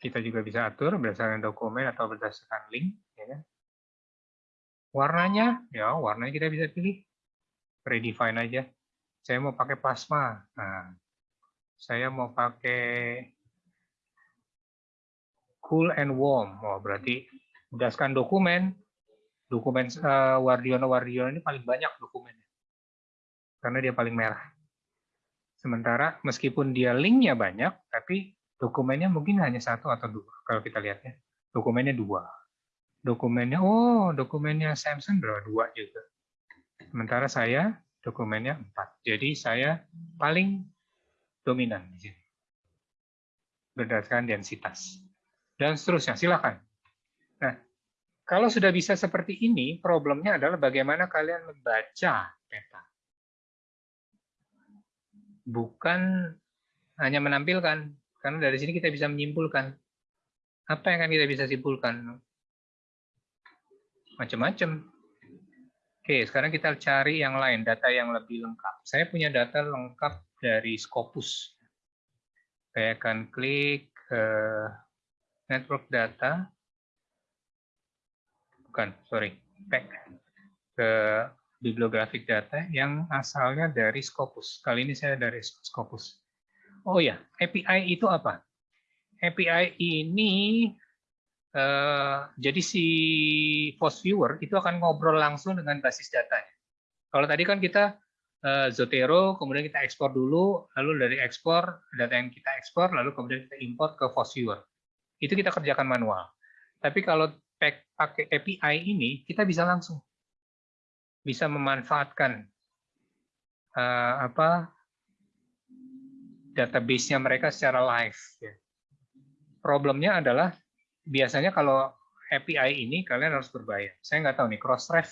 kita juga bisa atur berdasarkan dokumen atau berdasarkan link. Ya. Kan? Warnanya, ya warnanya kita bisa pilih. Redefine aja. Saya mau pakai plasma. Nah, saya mau pakai cool and warm. Oh, berarti berdasarkan dokumen, dokumen uh, Wardiono Wardiono ini paling banyak dokumennya karena dia paling merah. Sementara meskipun dia linknya banyak, tapi dokumennya mungkin hanya satu atau dua. Kalau kita lihatnya, dokumennya dua. Dokumennya, oh dokumennya Samsung berapa? Dua juga. Sementara saya dokumennya empat. Jadi saya paling dominan di sini. Berdasarkan densitas. Dan seterusnya, silakan. Nah, kalau sudah bisa seperti ini, problemnya adalah bagaimana kalian membaca peta. Bukan hanya menampilkan, karena dari sini kita bisa menyimpulkan. Apa yang akan kita bisa simpulkan? Macam-macam. Oke, sekarang kita cari yang lain, data yang lebih lengkap. Saya punya data lengkap dari Scopus. Saya akan klik uh, network data, bukan, sorry, back ke bibliographic data yang asalnya dari Scopus. Kali ini saya dari Scopus. Oh ya, API itu apa? API ini uh, jadi si post viewer itu akan ngobrol langsung dengan basis datanya. Kalau tadi kan kita uh, Zotero, kemudian kita ekspor dulu, lalu dari ekspor data yang kita ekspor, lalu kemudian kita import ke post viewer. Itu kita kerjakan manual. Tapi kalau pakai API ini, kita bisa langsung bisa memanfaatkan uh, apa database-nya mereka secara live. Ya. Problemnya adalah biasanya kalau API ini kalian harus berbayar. Saya nggak tahu nih Crossref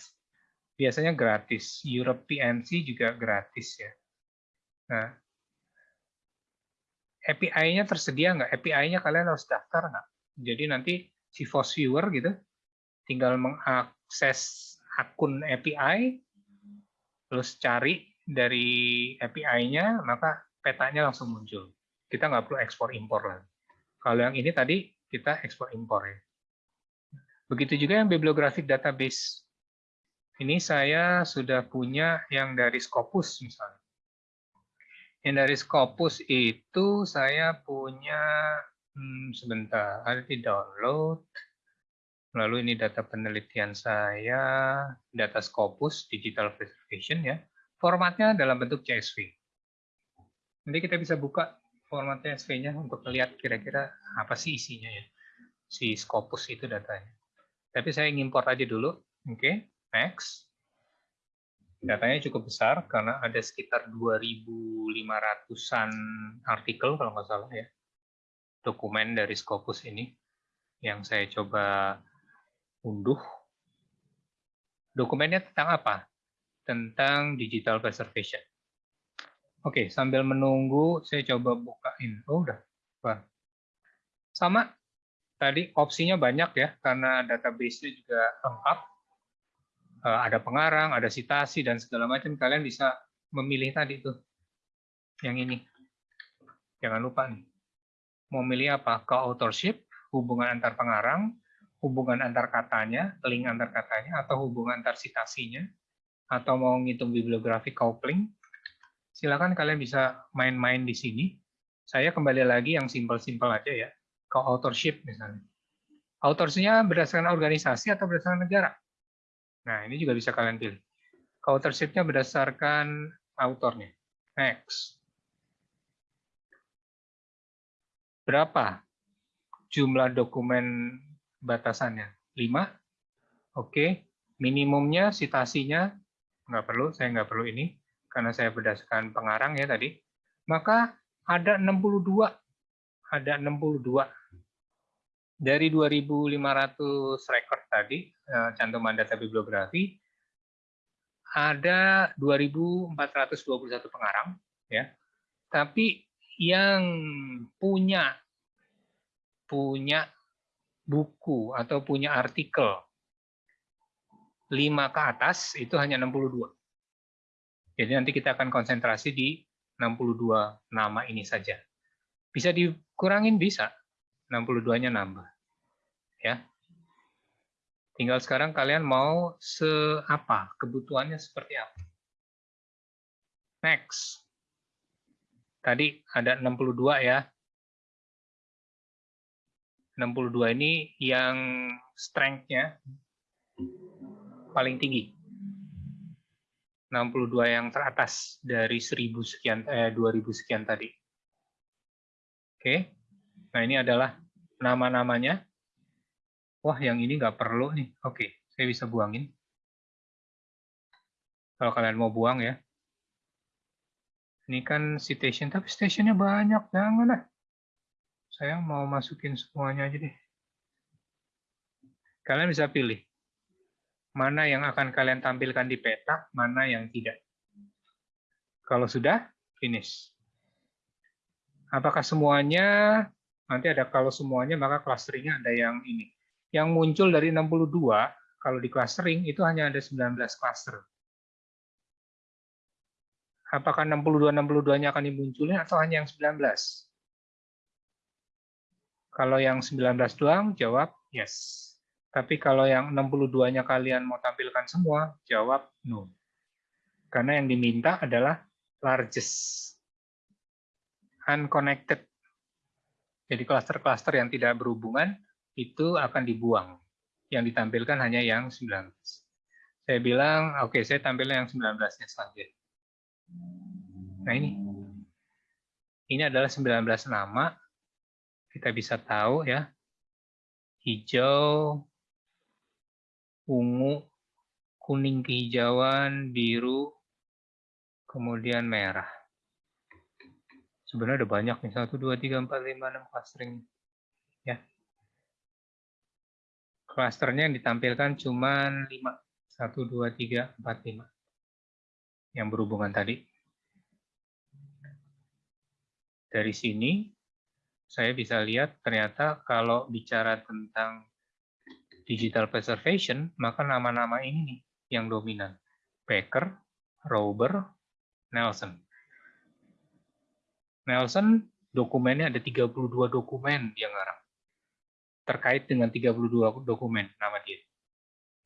biasanya gratis, Europe PNC juga gratis ya. Nah, API-nya tersedia nggak? API-nya kalian harus daftar nggak? Jadi nanti si Force Viewer gitu, tinggal mengakses akun API, terus cari dari API-nya, maka petanya langsung muncul. Kita nggak perlu ekspor impor lagi. Kalau yang ini tadi kita ekspor impor ya. Begitu juga yang bibliographic database. Ini saya sudah punya yang dari Scopus misalnya. Yang dari Scopus itu saya punya Hmm, sebentar, di download. Lalu ini data penelitian saya, data Scopus, digital preservation ya. Formatnya dalam bentuk CSV. Nanti kita bisa buka format CSV-nya untuk melihat kira-kira apa sih isinya ya. Si Scopus itu datanya. Tapi saya import aja dulu. Oke, okay, next. Datanya cukup besar karena ada sekitar 2.500-an artikel kalau nggak salah ya. Dokumen dari Scopus ini yang saya coba unduh. Dokumennya tentang apa? Tentang digital preservation. Oke, sambil menunggu saya coba bukain. Oh, udah. Sama, tadi opsinya banyak ya, karena database-nya juga lengkap. Eh, ada pengarang, ada citasi, dan segala macam. Kalian bisa memilih tadi tuh. Yang ini. Jangan lupa nih. Mau milih apa? Co-authorship, hubungan antar pengarang, hubungan antar katanya, link antar katanya, atau hubungan antar citasinya, atau mau ngitung bibliografi coupling, silakan kalian bisa main-main di sini. Saya kembali lagi yang simpel-simpel aja ya, ke authorship misalnya. Authorship-nya berdasarkan organisasi atau berdasarkan negara? Nah, ini juga bisa kalian pilih. Authorship-nya berdasarkan autornya. Next. Berapa jumlah dokumen batasannya? 5? Oke. Minimumnya, citasinya, nggak perlu, saya nggak perlu ini karena saya berdasarkan pengarang ya tadi, maka ada 62 ada 62 dari 2.500 record tadi eh, cantuman data bibliografi ada 2.421 pengarang ya tapi yang punya punya buku atau punya artikel 5 ke atas itu hanya 62 jadi nanti kita akan konsentrasi di 62 nama ini saja. Bisa dikurangin bisa, 62-nya nambah. Ya. Tinggal sekarang kalian mau seapa, kebutuhannya seperti apa. Next. Tadi ada 62 ya. 62 ini yang strength-nya paling tinggi. 62 yang teratas dari 1000 sekian eh 2000 sekian tadi. Oke. Nah, ini adalah nama-namanya. Wah, yang ini nggak perlu nih. Oke, saya bisa buangin. Kalau kalian mau buang ya. Ini kan citation, tapi stationnya banyak. Jangan lah. Saya mau masukin semuanya aja deh. Kalian bisa pilih mana yang akan kalian tampilkan di peta, mana yang tidak. Kalau sudah, finish. Apakah semuanya, nanti ada kalau semuanya, maka clusteringnya ada yang ini. Yang muncul dari 62, kalau di clustering, itu hanya ada 19 cluster. Apakah 62-62-nya akan dimunculin atau hanya yang 19? Kalau yang 19 doang, jawab yes. Tapi kalau yang 62-nya kalian mau tampilkan semua, jawab no. Karena yang diminta adalah largest. Unconnected. Jadi klaster-klaster yang tidak berhubungan itu akan dibuang. Yang ditampilkan hanya yang 19. Saya bilang, oke, okay, saya tampilnya yang 19-nya saja. Nah ini. Ini adalah 19 nama. Kita bisa tahu ya. Hijau, ungu, kuning kehijauan, biru, kemudian merah. Sebenarnya ada banyak nih, 1, 2, 3, 4, 5, 6 clustering. Ya. Clusternya yang ditampilkan cuma 5. 1, 2, 3, 4, 5. Yang berhubungan tadi. Dari sini, saya bisa lihat ternyata kalau bicara tentang digital preservation, maka nama-nama ini nih yang dominan. Baker, Rober, Nelson. Nelson dokumennya ada 32 dokumen dia ngarang. Terkait dengan 32 dokumen nama dia.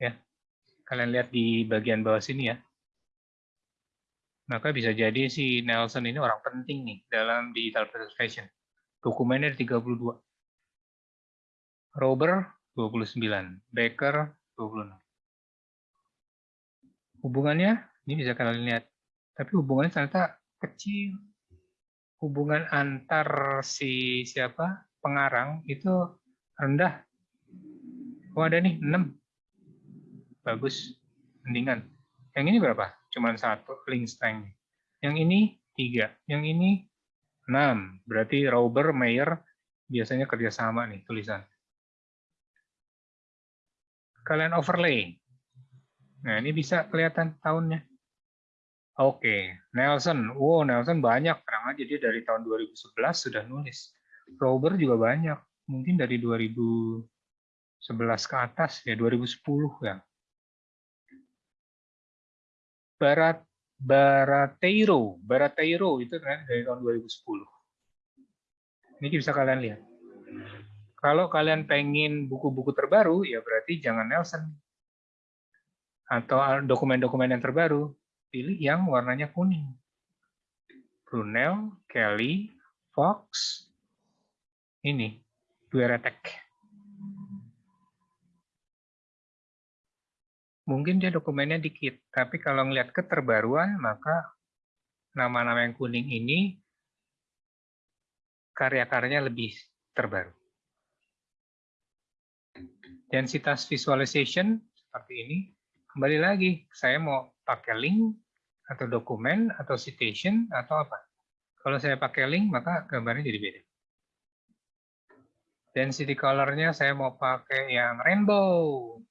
Ya. Kalian lihat di bagian bawah sini ya. Maka bisa jadi si Nelson ini orang penting nih dalam digital preservation. Dokumennya ada 32. Rober 29. Baker 26. Hubungannya, ini bisa kalian lihat. Tapi hubungannya ternyata kecil. hubungan antar si siapa pengarang itu rendah. Oh ada nih 6. Bagus. Mendingan. Yang ini berapa? Cuman satu link strength. Yang ini tiga. Yang ini 6. Berarti Rauber, Mayer biasanya kerjasama nih tulisan. Kalian overlay. Nah ini bisa kelihatan tahunnya. Oke, Nelson. Wow, Nelson banyak. Terang aja dia dari tahun 2011 sudah nulis. Robert juga banyak. Mungkin dari 2011 ke atas, ya 2010 ya. Barat Barateiro, Barateiro itu kan dari tahun 2010. Ini bisa kalian lihat. Kalau kalian pengen buku-buku terbaru, ya berarti jangan Nelson. Atau dokumen-dokumen yang terbaru, pilih yang warnanya kuning. Brunel, Kelly, Fox, ini, Dueretek. Mungkin dia dokumennya dikit, tapi kalau ngelihat keterbaruan, maka nama-nama yang kuning ini karya-karyanya lebih terbaru. Densitas visualization seperti ini. Kembali lagi, saya mau pakai link atau dokumen atau citation atau apa. Kalau saya pakai link, maka gambarnya jadi beda. Density color-nya saya mau pakai yang rainbow.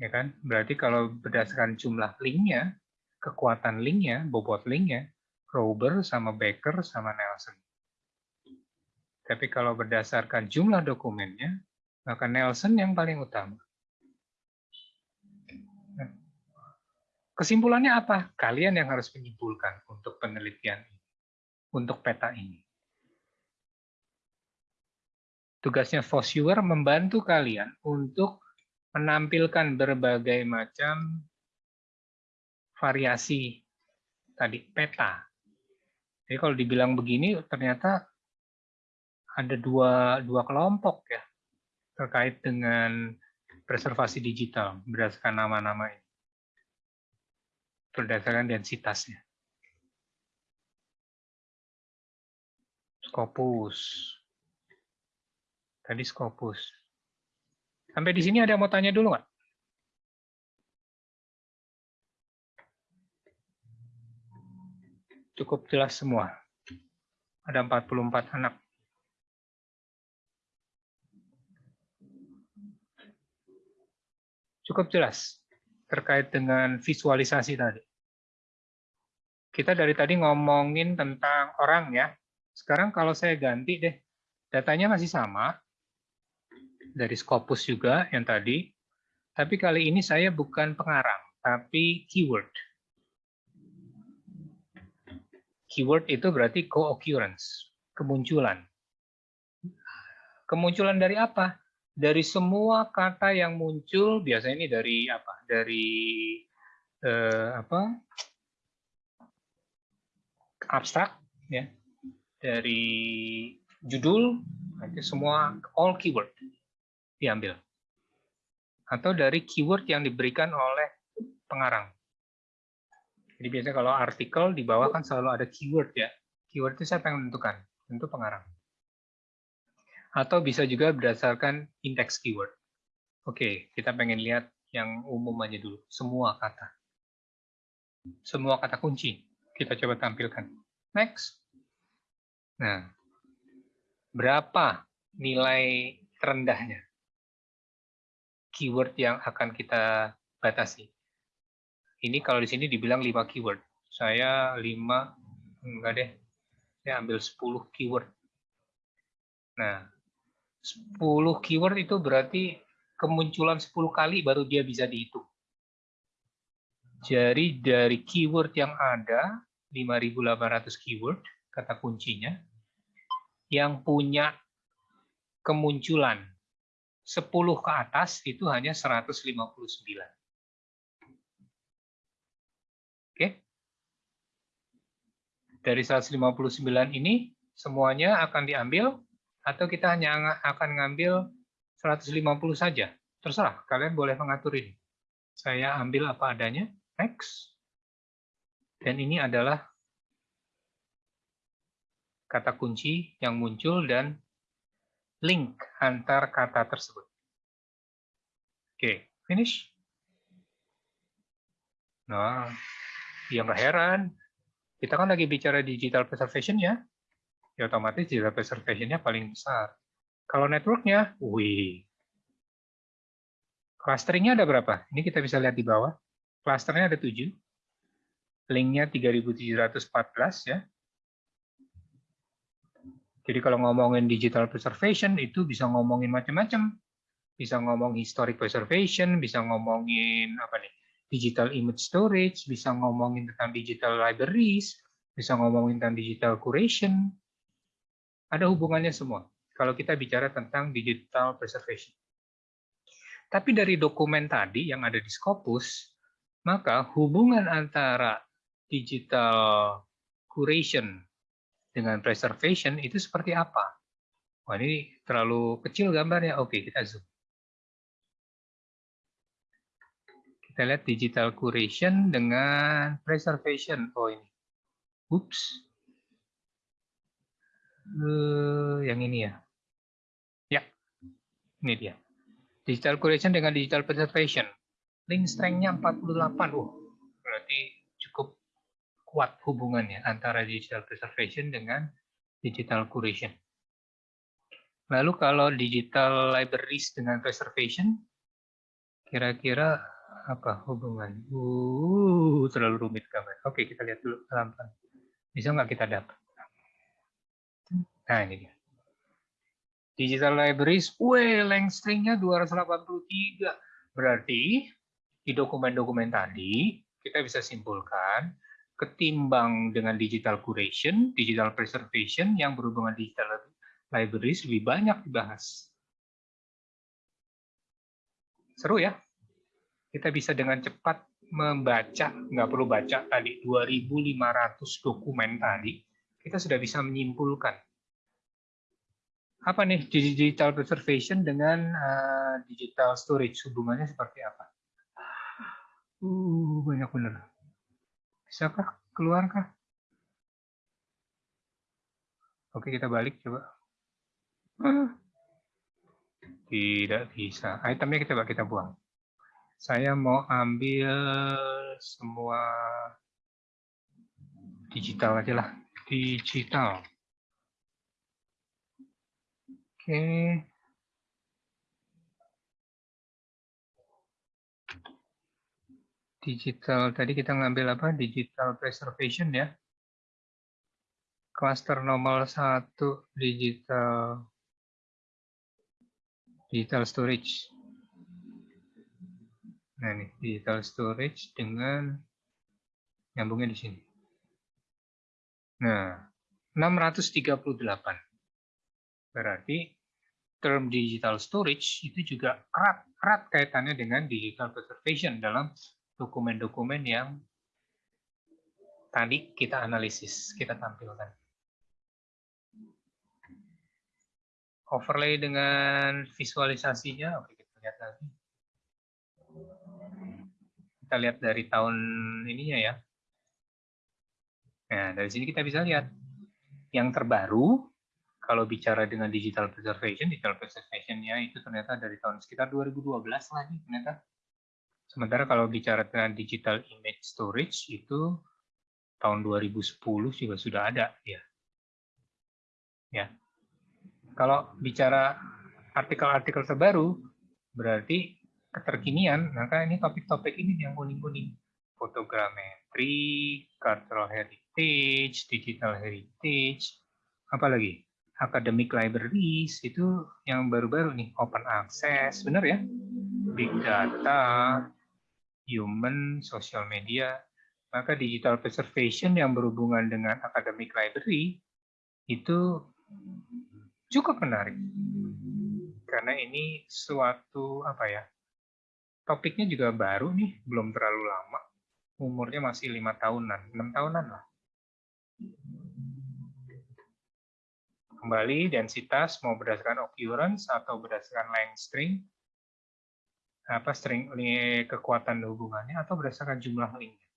Ya kan? Berarti kalau berdasarkan jumlah linknya, kekuatan linknya, bobot linknya, Rober sama Baker sama Nelson. Tapi kalau berdasarkan jumlah dokumennya, maka Nelson yang paling utama. Kesimpulannya apa? Kalian yang harus menyimpulkan untuk penelitian ini, untuk peta ini. Tugasnya Fosviewer membantu kalian untuk menampilkan berbagai macam variasi tadi peta. Jadi kalau dibilang begini, ternyata ada dua, dua kelompok ya terkait dengan preservasi digital berdasarkan nama-nama ini berdasarkan densitasnya. Scopus. Tadi Scopus. Sampai di sini ada yang mau tanya dulu nggak? Cukup jelas semua. Ada 44 anak. Cukup jelas terkait dengan visualisasi tadi. Kita dari tadi ngomongin tentang orang ya. Sekarang kalau saya ganti deh, datanya masih sama, dari Scopus juga yang tadi, tapi kali ini saya bukan pengarang, tapi keyword. Keyword itu berarti co-occurrence, kemunculan. Kemunculan dari apa? dari semua kata yang muncul biasanya ini dari apa? Dari eh, apa? abstrak ya. Dari judul itu semua all keyword diambil. Atau dari keyword yang diberikan oleh pengarang. Jadi biasanya kalau artikel di bawah kan selalu ada keyword ya. Keyword itu siapa yang menentukan? Tentu pengarang atau bisa juga berdasarkan indeks keyword. Oke, kita pengen lihat yang umum aja dulu, semua kata. Semua kata kunci, kita coba tampilkan. Next. Nah, berapa nilai terendahnya? Keyword yang akan kita batasi. Ini kalau di sini dibilang 5 keyword. Saya 5, enggak deh, saya ambil 10 keyword. Nah, 10 keyword itu berarti kemunculan 10 kali baru dia bisa dihitung. Jadi dari keyword yang ada, 5.800 keyword, kata kuncinya, yang punya kemunculan 10 ke atas itu hanya 159. Oke? Dari 159 ini, semuanya akan diambil atau kita hanya akan ngambil 150 saja. Terserah, kalian boleh mengatur ini. Saya ambil apa adanya, next. Dan ini adalah kata kunci yang muncul dan link antar kata tersebut. Oke, finish. Nah, ya nggak heran. Kita kan lagi bicara digital preservation ya. Ya otomatis digital preservation-nya paling besar. Kalau network-nya, wih. Clusteringnya ada berapa? Ini kita bisa lihat di bawah. Clusternya ada 7. Linknya 3714 ya. Jadi kalau ngomongin digital preservation itu bisa ngomongin macam-macam. Bisa ngomong historic preservation, bisa ngomongin apa nih? digital image storage, bisa ngomongin tentang digital libraries, bisa ngomongin tentang digital curation. Ada hubungannya semua kalau kita bicara tentang digital preservation. Tapi dari dokumen tadi yang ada di Scopus, maka hubungan antara digital curation dengan preservation itu seperti apa? Wah, ini terlalu kecil gambarnya. Oke, kita zoom. Kita lihat digital curation dengan preservation. Oh ini. Oops. Uh, yang ini ya. Ya, ini dia. Digital curation dengan digital preservation. Link strength-nya 48. Oh, berarti kuat hubungannya antara digital preservation dengan digital curation. Lalu kalau digital libraries dengan preservation, kira-kira apa hubungan? Uh, terlalu rumit gambar. Oke, kita lihat dulu pelan-pelan. Bisa nggak kita dapat? Nah, ini dia. Digital libraries, weh, length string-nya 283. Berarti di dokumen-dokumen tadi, kita bisa simpulkan, ketimbang dengan digital curation, digital preservation yang berhubungan digital libraries lebih banyak dibahas. Seru ya? kita bisa dengan cepat membaca, nggak perlu baca tadi 2.500 dokumen tadi, kita sudah bisa menyimpulkan apa nih digital preservation dengan uh, digital storage hubungannya seperti apa? Uh, banyak benar. Bisakah keluarkah? Oke, kita balik coba. Tidak bisa. Itemnya kita kita buang saya mau ambil semua digital aja lah digital oke digital tadi kita ngambil apa digital preservation ya cluster nomor satu digital digital storage Nah, ini digital storage dengan nyambungnya di sini. Nah, 638. Berarti term digital storage itu juga erat, erat kaitannya dengan digital preservation dalam dokumen-dokumen yang tadi kita analisis, kita tampilkan. Overlay dengan visualisasinya, oke kita lihat lagi kita lihat dari tahun ininya ya. Nah, dari sini kita bisa lihat yang terbaru kalau bicara dengan digital preservation, digital preservation-nya itu ternyata dari tahun sekitar 2012 lagi ternyata. Sementara kalau bicara dengan digital image storage itu tahun 2010 juga sudah ada ya. Ya. Kalau bicara artikel-artikel terbaru berarti keterkinian, maka ini topik-topik ini yang kuning-kuning. Fotogrametri, cultural heritage, digital heritage, apa lagi? Academic libraries, itu yang baru-baru nih, open access, benar ya? Big data, human, social media, maka digital preservation yang berhubungan dengan academic library itu cukup menarik karena ini suatu apa ya topiknya juga baru nih, belum terlalu lama. Umurnya masih lima tahunan, enam tahunan lah. Kembali densitas mau berdasarkan occurrence atau berdasarkan length string, apa string kekuatan hubungannya atau berdasarkan jumlah linknya.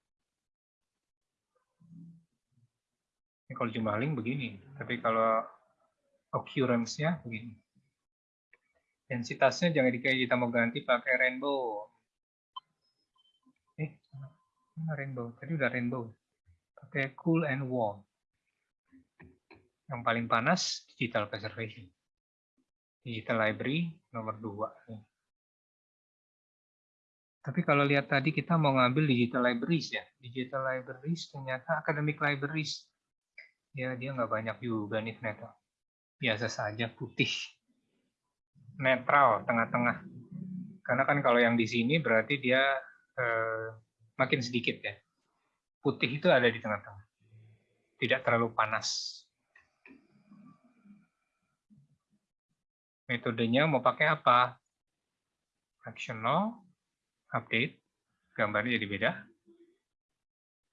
Ini kalau jumlah link begini, tapi kalau occurrence-nya begini. Densitasnya jangan dikayak kita mau ganti pakai rainbow. Eh, mana rainbow? Tadi udah rainbow. Pakai cool and warm. Yang paling panas digital preservation. Digital library nomor 2. Tapi kalau lihat tadi kita mau ngambil digital libraries ya. Digital libraries ternyata academic libraries. Ya dia nggak banyak juga nih ternyata. Biasa saja putih. Netral, tengah-tengah. Karena kan kalau yang di sini berarti dia eh, makin sedikit ya. Putih itu ada di tengah-tengah. Tidak terlalu panas. Metodenya mau pakai apa? Fractional, update, gambarnya jadi beda.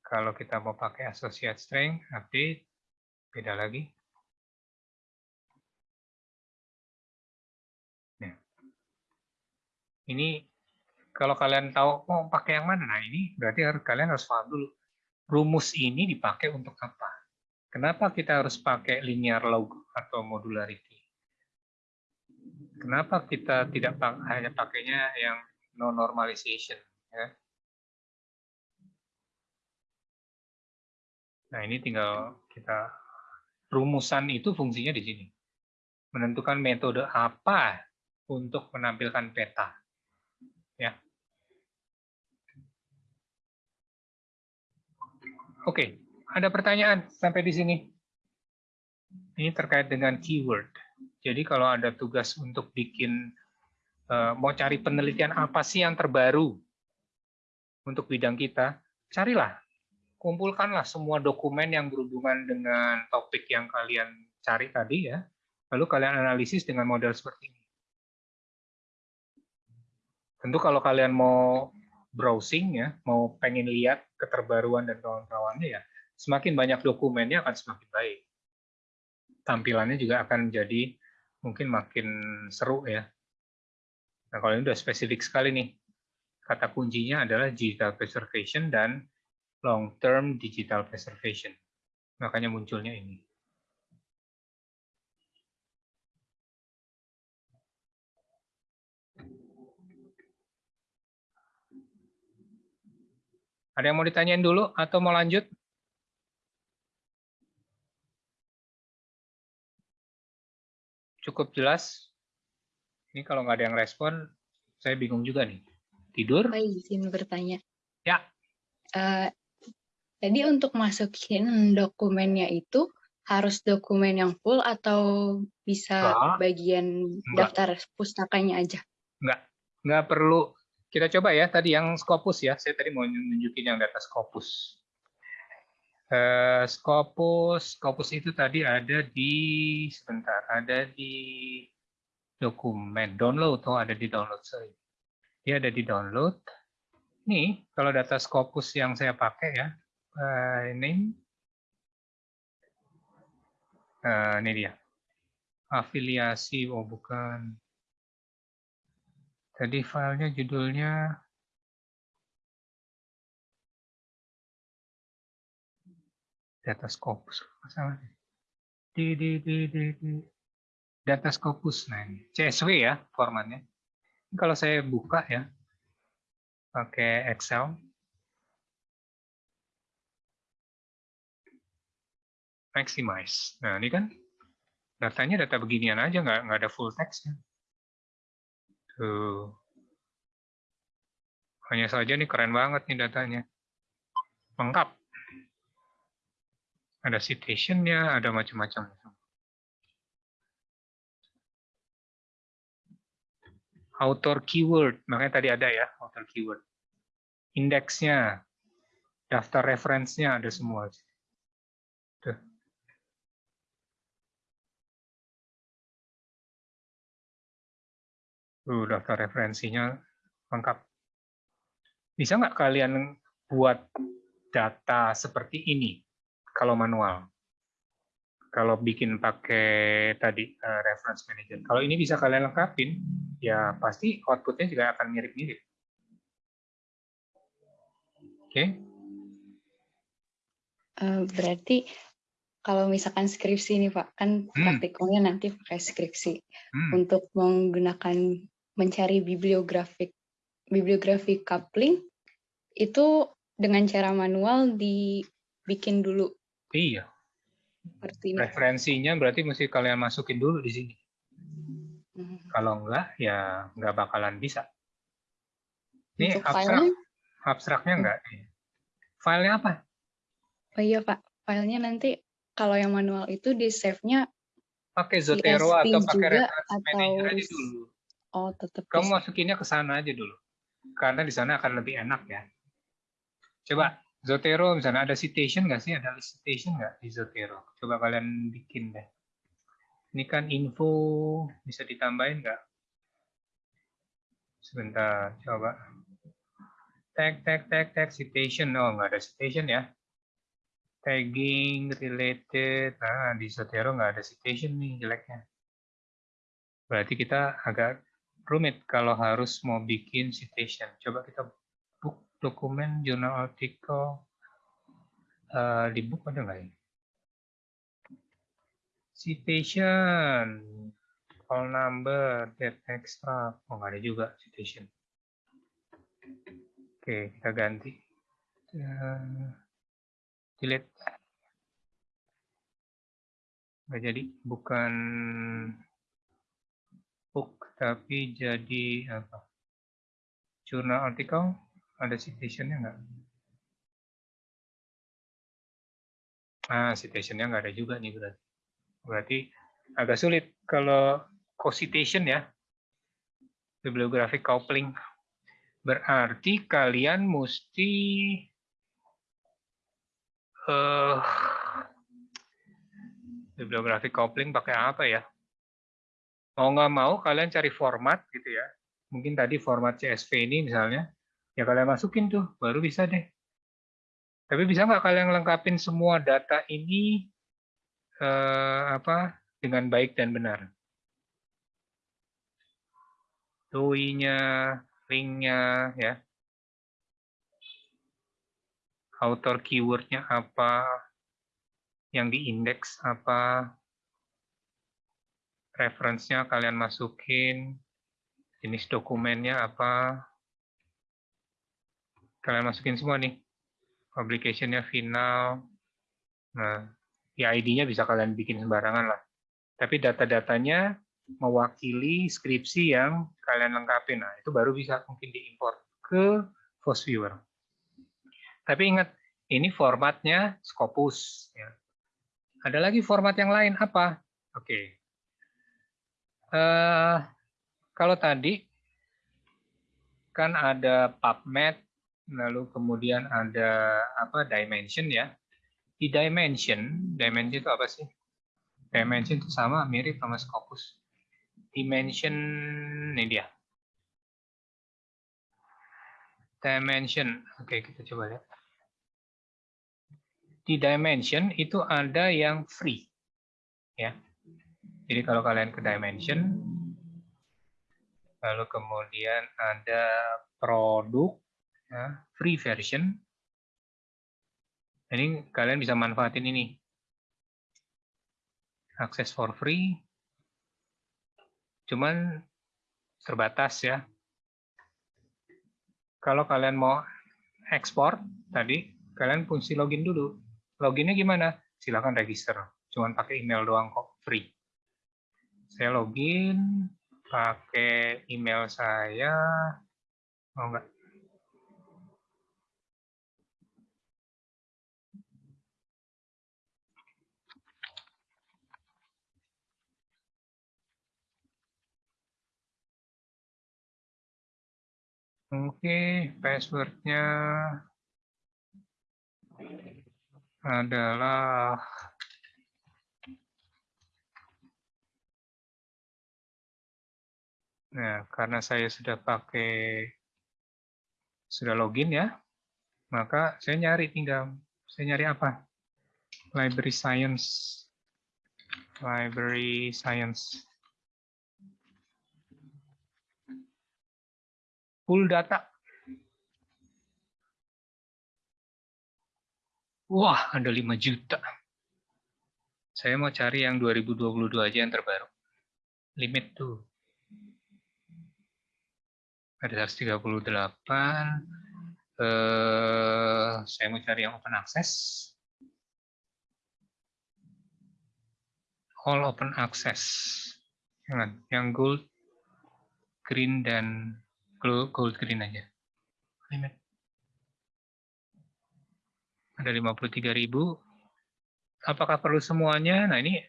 Kalau kita mau pakai associate string, update, beda lagi. Nah, ini kalau kalian tahu mau pakai yang mana, nah ini berarti harus kalian harus paham dulu. Rumus ini dipakai untuk apa? Kenapa kita harus pakai linear log atau modularity? Kenapa kita tidak hanya pakainya yang no normalization. Ya. Nah ini tinggal kita rumusan itu fungsinya di sini. Menentukan metode apa untuk menampilkan peta. Ya. Oke, ada pertanyaan sampai di sini. Ini terkait dengan keyword. Jadi kalau ada tugas untuk bikin mau cari penelitian apa sih yang terbaru untuk bidang kita, carilah, kumpulkanlah semua dokumen yang berhubungan dengan topik yang kalian cari tadi ya, lalu kalian analisis dengan model seperti ini. Tentu kalau kalian mau browsing ya, mau pengen lihat keterbaruan dan kawan-kawannya ya, semakin banyak dokumennya akan semakin baik. Tampilannya juga akan menjadi mungkin makin seru ya. Nah, kalau ini sudah spesifik sekali nih. Kata kuncinya adalah digital preservation dan long-term digital preservation. Makanya munculnya ini. Ada yang mau ditanyain dulu atau mau lanjut? Cukup jelas? Ini kalau nggak ada yang respon, saya bingung juga nih. Tidur? Saya izin bertanya. Ya. Uh, jadi untuk masukin dokumennya itu harus dokumen yang full atau bisa Enggak. bagian Enggak. daftar pustakanya aja? Enggak, enggak perlu. Kita coba ya, tadi yang Scopus ya. Saya tadi mau nunjukin yang data Scopus. Uh, Scopus, Scopus itu tadi ada di, sebentar, ada di dokumen. Download. Oh ada di download sorry. Dia ada di download. Nih kalau data Scopus yang saya pakai ya uh, ini. Uh, ini dia. Afiliasi oh bukan. Tadi filenya judulnya. Data Scopus masalahnya di di di di, di data Scopus. Nah, ini CSV ya formatnya. Kalau saya buka ya, pakai Excel. Maximize. Nah, ini kan datanya data beginian aja, nggak, nggak ada full text. Tuh. Hanya saja ini keren banget nih datanya. Lengkap. Ada citation-nya, ada macam-macam. Author keyword, makanya tadi ada ya author keyword. Indeksnya, daftar referensinya ada semua. Tuh. Tuh, daftar referensinya lengkap. Bisa nggak kalian buat data seperti ini kalau manual? Kalau bikin pakai tadi uh, reference manager. Kalau ini bisa kalian lengkapin, ya pasti outputnya juga akan mirip-mirip. Oke? Okay? Uh, eh, berarti kalau misalkan skripsi nih Pak, kan Hmm. praktikumnya nanti pakai skripsi. Hmm. Untuk menggunakan mencari bibliografik bibliografi coupling itu dengan cara manual dibikin dulu Iya, seperti referensinya berarti mesti kalian masukin dulu di sini. Hmm. Kalau enggak, ya nggak bakalan bisa. Ini Untuk abstrak, filenya, abstraknya enggak. Filenya apa? oh iya Pak, filenya nanti kalau yang manual itu di save-nya Pakai Zotero atau pakai reference atau manager aja dulu. oh tetap Kamu masukinnya ke sana aja dulu. Karena di sana akan lebih enak ya. Coba Zotero misalnya ada citation nggak sih? Ada citation nggak di Zotero? Coba kalian bikin deh. Ini kan info bisa ditambahin nggak? Sebentar, coba. Tag, tag, tag, tag, citation. Oh, nggak ada citation ya. Tagging, related. Nah, di Zotero nggak ada citation nih jeleknya. Berarti kita agak rumit kalau harus mau bikin citation. Coba kita dokumen, jurnal artikel. Eh, di book ada nggak ya? Citation, call number, date extract. Oh, nggak ada juga citation. Oke, kita ganti. Eh, delete. Nggak jadi, bukan book, tapi jadi apa? Jurnal artikel, ada citationnya nggak? Ah, citationnya nggak ada juga nih berarti. Berarti agak sulit kalau co-citation ya. Bibliographic coupling. Berarti kalian mesti eh bibliographic coupling pakai apa ya? Mau nggak mau kalian cari format gitu ya. Mungkin tadi format CSV ini misalnya, ya kalian masukin tuh, baru bisa deh. Tapi bisa nggak kalian lengkapin semua data ini eh, apa dengan baik dan benar? DOI-nya, link-nya, ya. Author keyword-nya apa, yang diindeks apa, reference-nya kalian masukin, jenis dokumennya apa, kalian masukin semua nih. Publication-nya final, nah, ID-nya bisa kalian bikin sembarangan lah. Tapi data-datanya mewakili skripsi yang kalian lengkapin. Nah, itu baru bisa mungkin diimport ke FOSViewer. Tapi ingat, ini formatnya Scopus. Ya. Ada lagi format yang lain, apa? Oke. Eh, kalau tadi, kan ada PubMed, lalu kemudian ada apa dimension ya. Di dimension, dimension itu apa sih? Dimension itu sama, mirip sama Scopus. Dimension ini dia. Dimension. Oke kita coba lihat. Di dimension itu ada yang free ya. Jadi kalau kalian ke dimension lalu kemudian ada produk ya, free version ini kalian bisa manfaatin ini access for free cuman terbatas ya. Kalau kalian mau ekspor tadi, kalian fungsi login dulu. Loginnya gimana? Silakan register. Cuman pakai email doang kok, free. Saya login pakai email saya. Oh enggak. Oke, passwordnya adalah Nah, karena saya sudah pakai sudah login ya, maka saya nyari tinggal saya nyari apa? Library Science. Library Science. Full data. Wah, ada 5 juta. Saya mau cari yang 2022 aja yang terbaru. Limit tuh. Ada 138. Eh, saya mau cari yang open access. All open access. Yang gold, green, dan gold green aja. Limit. Ada 53.000 apakah perlu semuanya? Nah, ini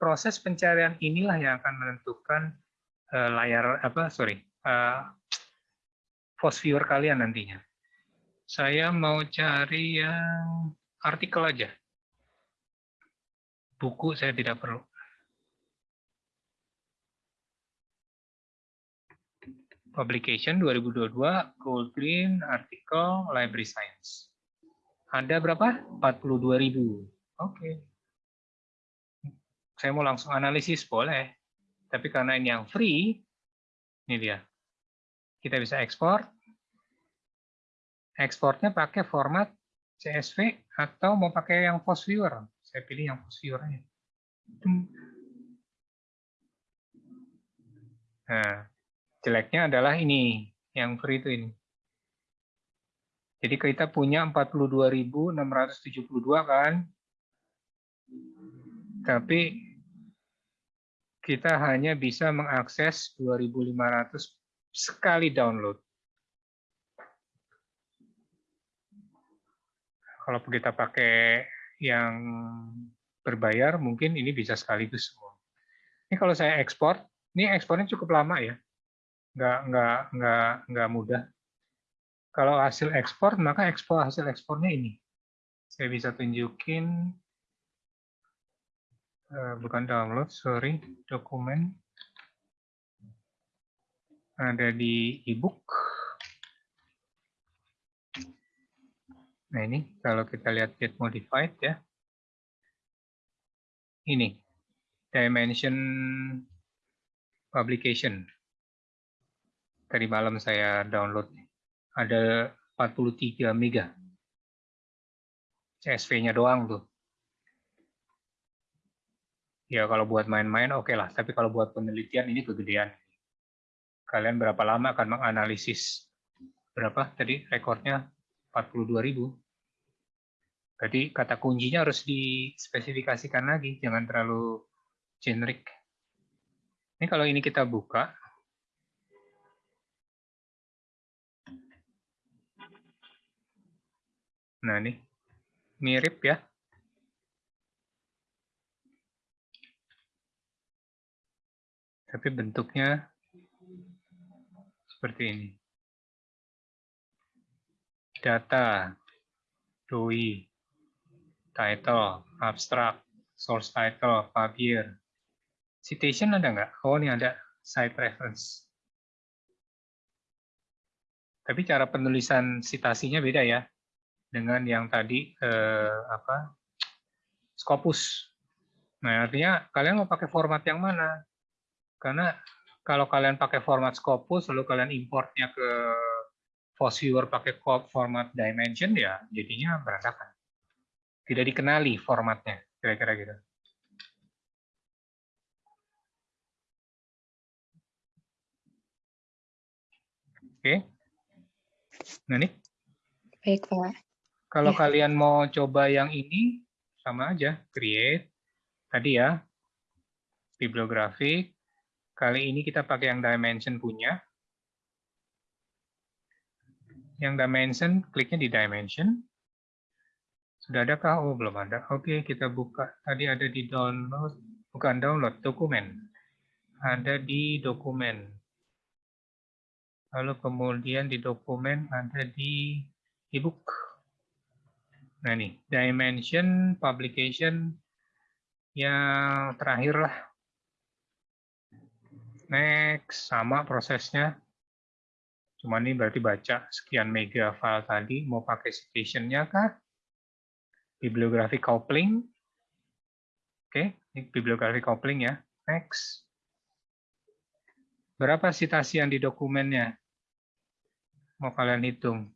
proses pencarian inilah yang akan menentukan uh, layar apa sorry uh, post viewer kalian nantinya. Saya mau cari yang artikel aja. Buku saya tidak perlu. Publication 2022, Gold Green, artikel, Library Science. Ada berapa? 42.000. Oke. Saya mau langsung analisis, boleh. Tapi karena ini yang free, ini dia. Kita bisa ekspor. Ekspornya pakai format CSV atau mau pakai yang post viewer. Saya pilih yang post viewer aja. Nah, jeleknya adalah ini, yang free itu ini. Jadi kita punya 42.672 kan, tapi kita hanya bisa mengakses 2.500 sekali download. Kalau kita pakai yang berbayar, mungkin ini bisa sekaligus semua. Ini kalau saya ekspor, ini ekspornya cukup lama ya, nggak nggak nggak nggak mudah. Kalau hasil ekspor, maka ekspor hasil ekspornya ini. Saya bisa tunjukin Eh, bukan download, sorry, dokumen ada di ebook. Nah ini kalau kita lihat get modified ya, ini dimension publication. Tadi malam saya download, ada 43 mega. CSV-nya doang tuh. Ya kalau buat main-main oke okay lah. Tapi kalau buat penelitian ini kegedean. Kalian berapa lama akan menganalisis? Berapa? Tadi rekornya 42.000 jadi kata kuncinya harus dispesifikasikan lagi. Jangan terlalu generik. Ini kalau ini kita buka nah ini mirip ya tapi bentuknya seperti ini. Data, DOI, title, abstract, source title, publier. Citation ada nggak? Oh, ini ada site reference. Tapi cara penulisan citasinya beda ya dengan yang tadi eh, apa Scopus. Nah, artinya kalian mau pakai format yang mana? Karena kalau kalian pakai format Scopus, lalu kalian importnya ke Viewer pakai format Dimension, ya jadinya berantakan. Tidak dikenali formatnya, kira-kira gitu. Oke. Nah, nih. Baik, Pak. Kalau ya. kalian mau coba yang ini, sama aja. Create. Tadi ya. Bibliografik. Kali ini kita pakai yang dimension punya. Yang dimension, kliknya di dimension. Sudah adakah? Oh, belum ada. Oke, kita buka. Tadi ada di download, bukan download, dokumen. Ada di dokumen. Lalu kemudian di dokumen ada di ebook. Nah ini, dimension, publication, yang terakhir lah Next, sama prosesnya. Cuma ini berarti baca sekian mega file tadi, mau pakai citation-nya kah? Bibliografi coupling. Oke, ini bibliografi coupling ya. Next. Berapa citasi yang di dokumennya? Mau kalian hitung.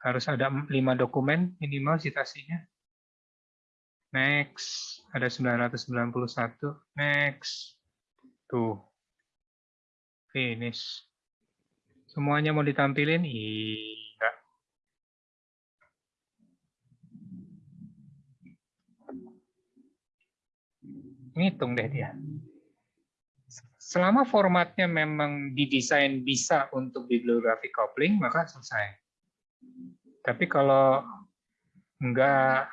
Harus ada 5 dokumen minimal citasinya. Next, ada 991. Next. Tuh. Finish. Semuanya mau ditampilin? Iya. Ngitung deh dia. Selama formatnya memang didesain bisa untuk bibliografi coupling, maka selesai. Tapi kalau enggak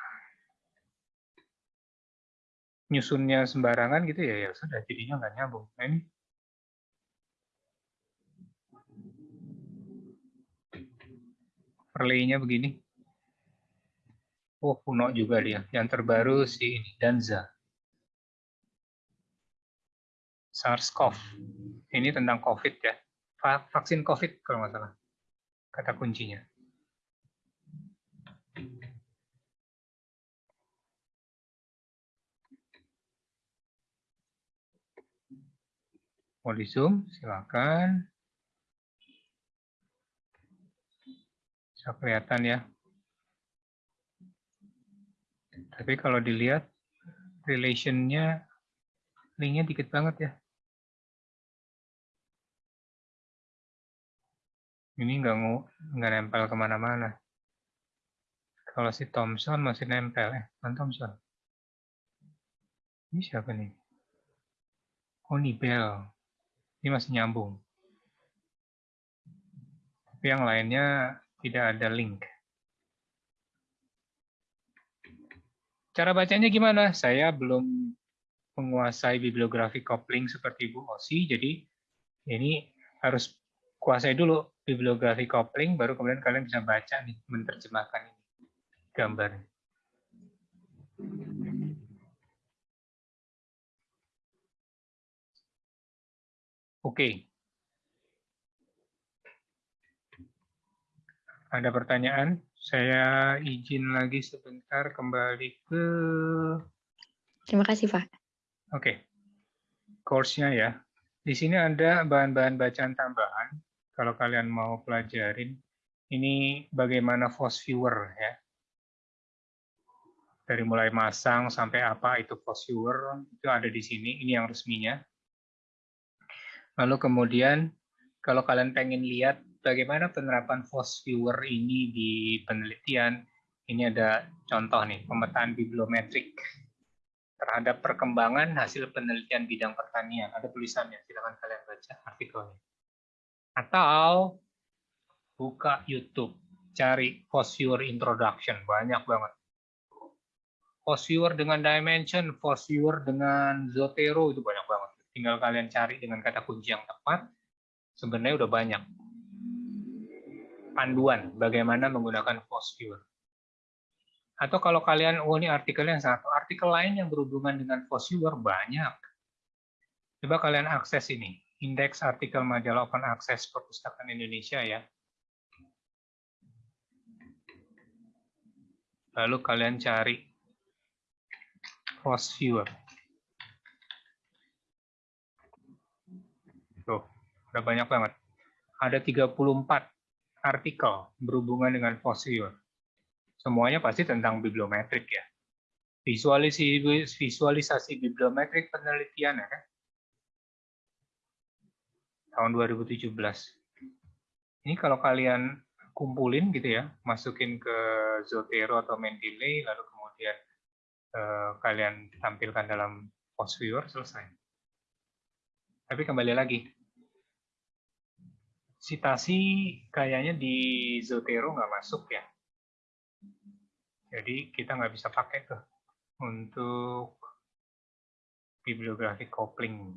nyusunnya sembarangan gitu ya, ya sudah jadinya nggak nyambung. Nah, ini relay-nya begini. Oh, kuno juga dia. Yang terbaru si ini, Danza. SARS-CoV. Ini tentang COVID ya. Vaksin COVID kalau nggak salah. Kata kuncinya. Mau di zoom, silakan. Bisa kelihatan ya. Tapi kalau dilihat relationnya linknya dikit banget ya. Ini nggak nggak nempel ke mana-mana. Kalau si Thomson masih nempel eh, kan Thomson. Ini siapa nih? Oh, Bell. Ini masih nyambung. Tapi yang lainnya tidak ada link. Cara bacanya gimana? Saya belum menguasai bibliografi coupling seperti Bu Osi, jadi ini harus kuasai dulu bibliografi coupling, baru kemudian kalian bisa baca nih, menerjemahkan ini gambar. Oke. Ada pertanyaan? Saya izin lagi sebentar kembali ke... Terima kasih, Pak. Oke. Course-nya ya. Di sini ada bahan-bahan bacaan tambahan. Kalau kalian mau pelajarin. Ini bagaimana force viewer ya. Dari mulai masang sampai apa itu force viewer. Itu ada di sini. Ini yang resminya. Lalu kemudian kalau kalian pengen lihat bagaimana penerapan force viewer ini di penelitian, ini ada contoh nih, pemetaan bibliometrik terhadap perkembangan hasil penelitian bidang pertanian. Ada tulisannya, silakan kalian baca artikelnya. Atau buka YouTube, cari force viewer introduction, banyak banget. Force viewer dengan dimension, force viewer dengan Zotero, itu banyak banget. Tinggal kalian cari dengan kata kunci yang tepat, sebenarnya udah banyak panduan bagaimana menggunakan force. Atau kalau kalian, oh ini artikel yang satu, artikel lain yang berhubungan dengan force banyak. Coba kalian akses ini, indeks artikel majalah open access perpustakaan Indonesia ya. Lalu kalian cari force. Tuh, udah banyak banget. Ada 34 artikel berhubungan dengan fosil. Semuanya pasti tentang bibliometrik ya. Visualisasi, visualisasi bibliometrik penelitian ya kan? Tahun 2017. Ini kalau kalian kumpulin gitu ya, masukin ke Zotero atau Mendeley, lalu kemudian eh, kalian tampilkan dalam post viewer, selesai. Tapi kembali lagi, Citasi kayaknya di Zotero nggak masuk ya. Jadi kita nggak bisa pakai tuh untuk bibliografi coupling.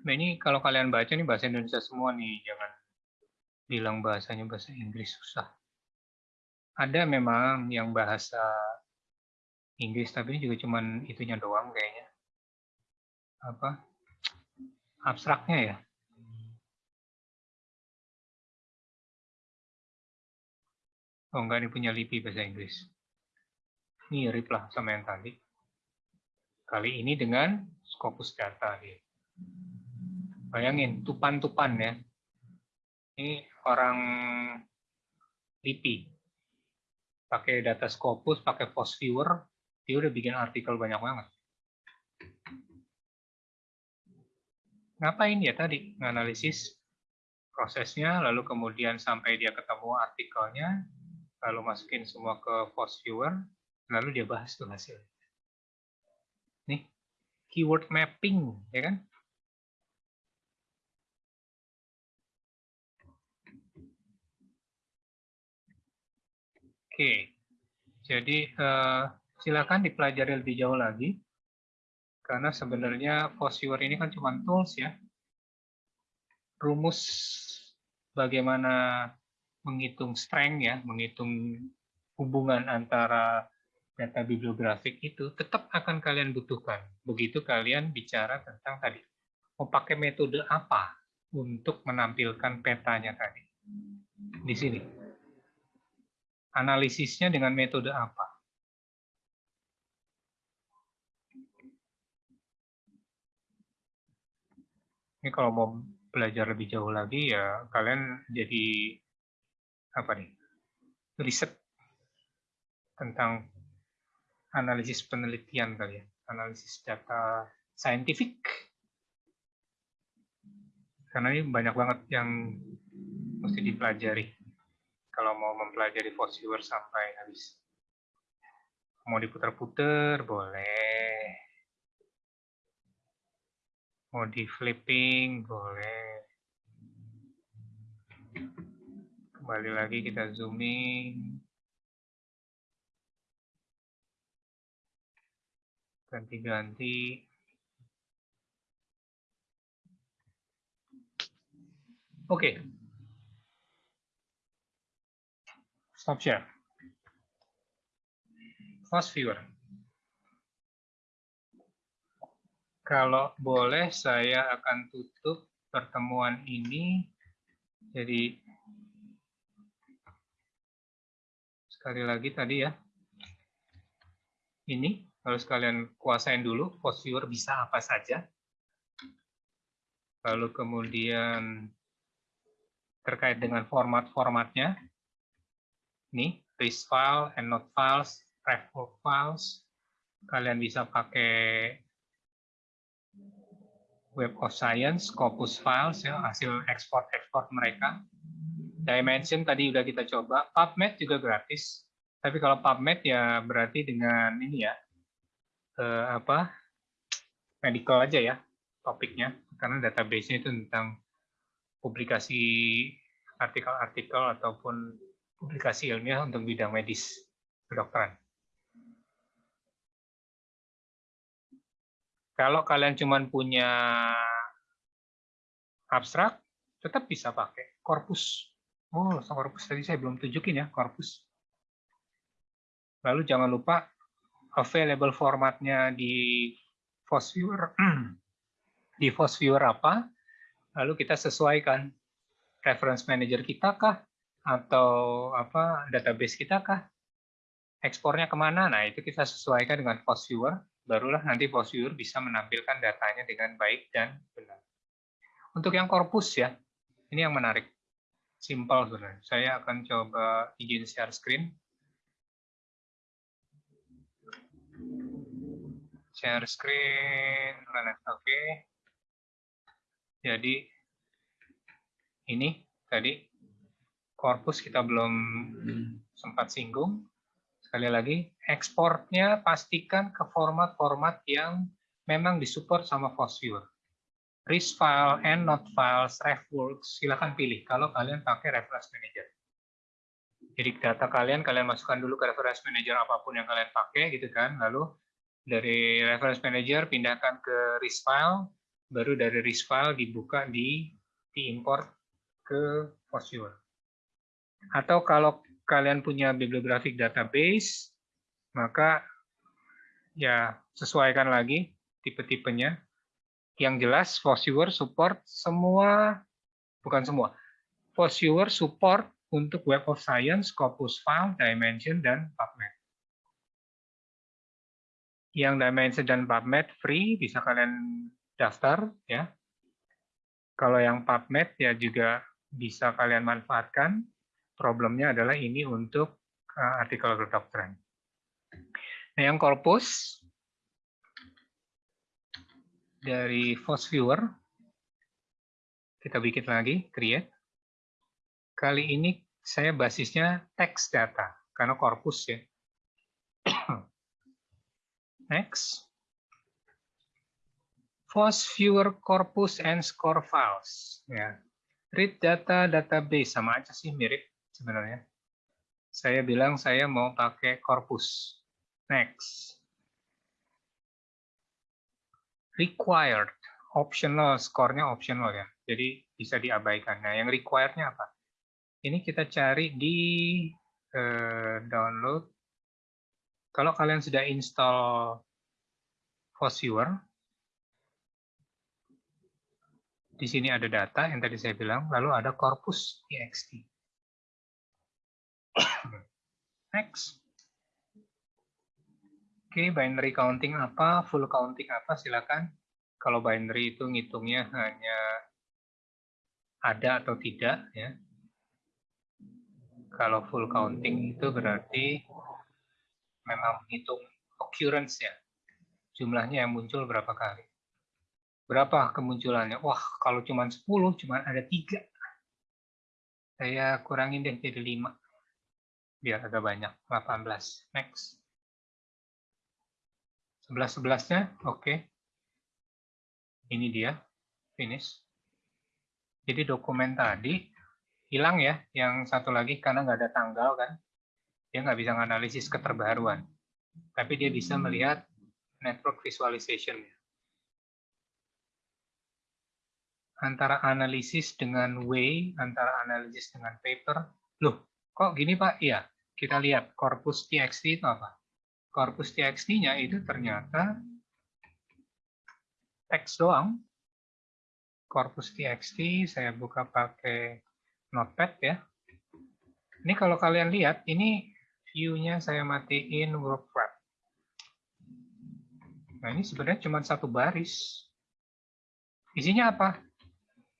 Nah ini kalau kalian baca nih bahasa Indonesia semua nih, jangan bilang bahasanya bahasa Inggris susah. Ada memang yang bahasa Inggris, tapi ini juga cuman itunya doang kayaknya apa abstraknya ya. Oh enggak, ini punya LIPI bahasa Inggris. Mirip lah sama yang tadi. Kali ini dengan Scopus Data. Dia. Bayangin, tupan-tupan ya. Ini orang LIPI. Pakai data Scopus, pakai Viewer, dia udah bikin artikel banyak banget. Ngapain ya tadi? Analisis prosesnya, lalu kemudian sampai dia ketemu artikelnya, lalu masukin semua ke Viewer, lalu dia bahas tuh hasil. Nih, keyword mapping, ya kan? Oke, jadi uh, silakan dipelajari lebih jauh lagi, karena sebenarnya Fosviewer ini kan cuma tools ya. Rumus bagaimana menghitung strength ya, menghitung hubungan antara data bibliografik itu tetap akan kalian butuhkan. Begitu kalian bicara tentang tadi, mau pakai metode apa untuk menampilkan petanya tadi. Di sini analisisnya dengan metode apa? Ini kalau mau belajar lebih jauh lagi ya kalian jadi apa nih? riset tentang analisis penelitian kali ya, analisis data saintifik. Karena ini banyak banget yang mesti dipelajari kalau mau mempelajari Viewer sampai habis. Mau diputar-putar, boleh. Mau di flipping, boleh. Kembali lagi kita zooming. Ganti-ganti. Oke, okay. Stop share. Fast viewer. Kalau boleh, saya akan tutup pertemuan ini. Jadi, sekali lagi tadi ya. Ini, harus kalian kuasain dulu, viewer bisa apa saja. Lalu kemudian terkait dengan format-formatnya, nih list file, endnote files, ref files. Kalian bisa pakai Web of Science, Scopus Files, ya, hasil ekspor-ekspor mereka. Dimension tadi udah kita coba. PubMed juga gratis. Tapi kalau PubMed ya berarti dengan ini ya, eh, apa medical aja ya topiknya. Karena database-nya itu tentang publikasi artikel-artikel ataupun publikasi ilmiah untuk bidang medis kedokteran. Kalau kalian cuma punya abstrak, tetap bisa pakai korpus. Oh, korpus tadi saya belum tunjukin ya, korpus. Lalu jangan lupa available formatnya di Viewer di Viewer apa, lalu kita sesuaikan reference manager kita kah, atau apa database kita kah? Ekspornya ke mana? Nah, itu kita sesuaikan dengan post viewer, barulah nanti viewer bisa menampilkan datanya dengan baik dan benar. Untuk yang korpus ya, ini yang menarik. Simple sebenarnya. Saya akan coba izin share screen. Share screen, oke. Okay. Jadi ini tadi korpus kita belum sempat singgung. Sekali lagi, ekspornya pastikan ke format-format yang memang disupport sama FOSViewer. RIS file, EndNote files, RefWorks, silahkan pilih kalau kalian pakai Reference Manager. Jadi data kalian, kalian masukkan dulu ke Reference Manager apa pun yang kalian pakai, gitu kan. Lalu dari Reference Manager pindahkan ke RIS file, baru dari RIS file dibuka di diimport ke FOSViewer. Atau kalau kalian punya bibliographic database, maka ya sesuaikan lagi tipe-tipenya. Yang jelas, Viewer support semua, bukan semua, Viewer support untuk Web of Science, Scopus File, Dimension, dan PubMed. Yang Dimension dan PubMed free, bisa kalian daftar. ya. Kalau yang PubMed ya juga bisa kalian manfaatkan problemnya adalah ini untuk uh, artikel kedokteran. Nah, yang korpus dari Force Viewer kita bikin lagi, create. Kali ini saya basisnya text data karena korpus ya. Next. Force Viewer Corpus and Score Files. Ya. Read data database sama aja sih mirip sebenarnya. Saya bilang saya mau pakai corpus. Next. Required, optional, skornya optional ya. Jadi bisa diabaikan. Nah, yang required-nya apa? Ini kita cari di eh, download. Kalau kalian sudah install Viewer, di sini ada data yang tadi saya bilang, lalu ada corpus txt. Next. Oke, okay, binary counting apa, full counting apa, silakan. Kalau binary itu ngitungnya hanya ada atau tidak, ya. Kalau full counting itu berarti memang menghitung occurrence ya, jumlahnya yang muncul berapa kali. Berapa kemunculannya? Wah, kalau cuma 10, cuma ada tiga. Saya kurangin deh jadi 5 biar agak banyak. 18 next. 11 11-nya oke. Okay. ini dia. Finish. Jadi dokumen tadi hilang ya. Yang satu lagi karena nggak ada tanggal kan. Dia nggak bisa menganalisis keterbaruan. Tapi dia bisa melihat network visualization antara analisis dengan way antara analisis dengan paper. Loh kok gini pak iya kita lihat korpus txt itu apa. Korpus txt-nya itu ternyata teks doang. Korpus txt saya buka pakai notepad ya. Ini kalau kalian lihat, ini view-nya saya matiin work wrap. Nah ini sebenarnya cuma satu baris. Isinya apa?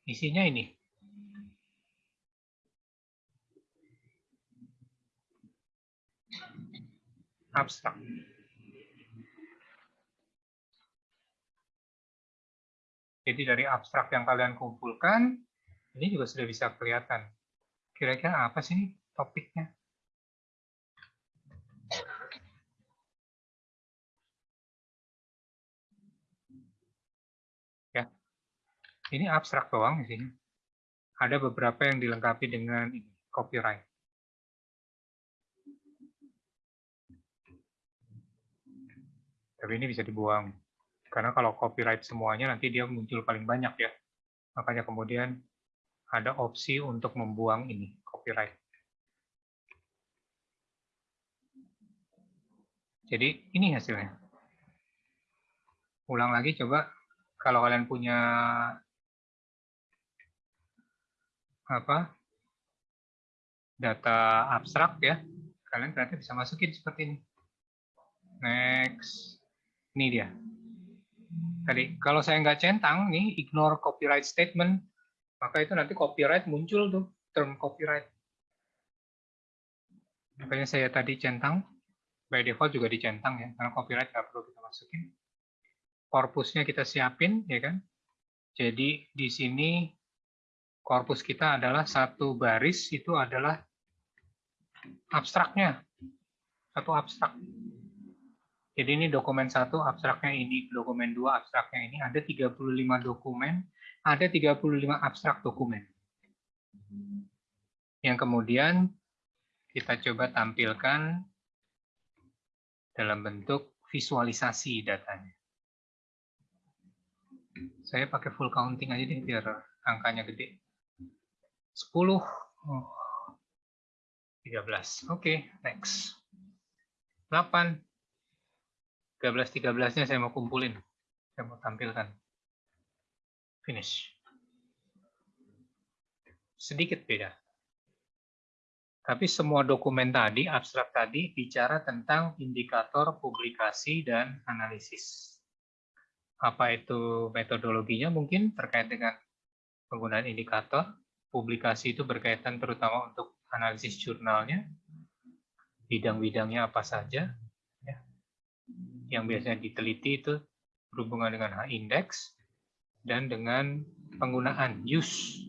Isinya ini. Abstrak. Jadi dari abstrak yang kalian kumpulkan, ini juga sudah bisa kelihatan. Kira-kira apa sih topiknya? Ya, ini abstrak doang di sini. Ada beberapa yang dilengkapi dengan copyright. Tapi ini bisa dibuang. Karena kalau copyright semuanya nanti dia muncul paling banyak ya. Makanya kemudian ada opsi untuk membuang ini, copyright. Jadi ini hasilnya. Ulang lagi coba kalau kalian punya apa data abstrak ya, kalian ternyata bisa masukin seperti ini. Next. Ini dia. Tadi, kalau saya nggak centang, nih ignore copyright statement, maka itu nanti copyright muncul tuh, term copyright. Makanya saya tadi centang, by default juga dicentang ya, karena copyright nggak perlu kita masukin. Korpusnya kita siapin, ya kan? Jadi di sini korpus kita adalah satu baris, itu adalah abstraknya. Satu abstrak. Jadi ini dokumen satu abstraknya ini, dokumen dua abstraknya ini, ada 35 dokumen, ada 35 abstrak dokumen. Yang kemudian kita coba tampilkan dalam bentuk visualisasi datanya. Saya pakai full counting aja deh biar angkanya gede. 10, oh, 13. Oke, okay, next. 8, 13-13-nya saya mau kumpulin. Saya mau tampilkan. Finish. Sedikit beda. Tapi semua dokumen tadi, abstrak tadi, bicara tentang indikator publikasi dan analisis. Apa itu metodologinya mungkin terkait dengan penggunaan indikator. Publikasi itu berkaitan terutama untuk analisis jurnalnya, bidang-bidangnya apa saja. Yang biasanya diteliti itu berhubungan dengan H-index, dan dengan penggunaan use.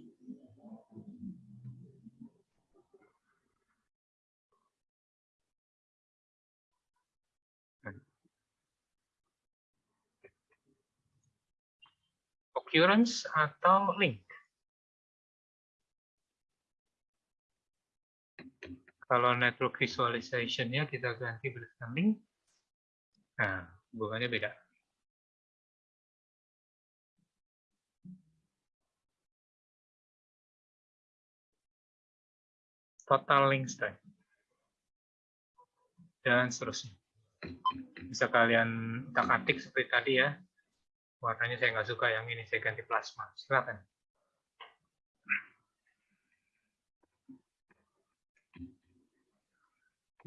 Occurrence atau link. Kalau network visualization-nya kita ganti berdasarkan link, nah hubungannya beda. Total link strength. Dan seterusnya. Bisa kalian tak-atik seperti tadi ya. Warnanya saya nggak suka yang ini, saya ganti plasma. Silakan.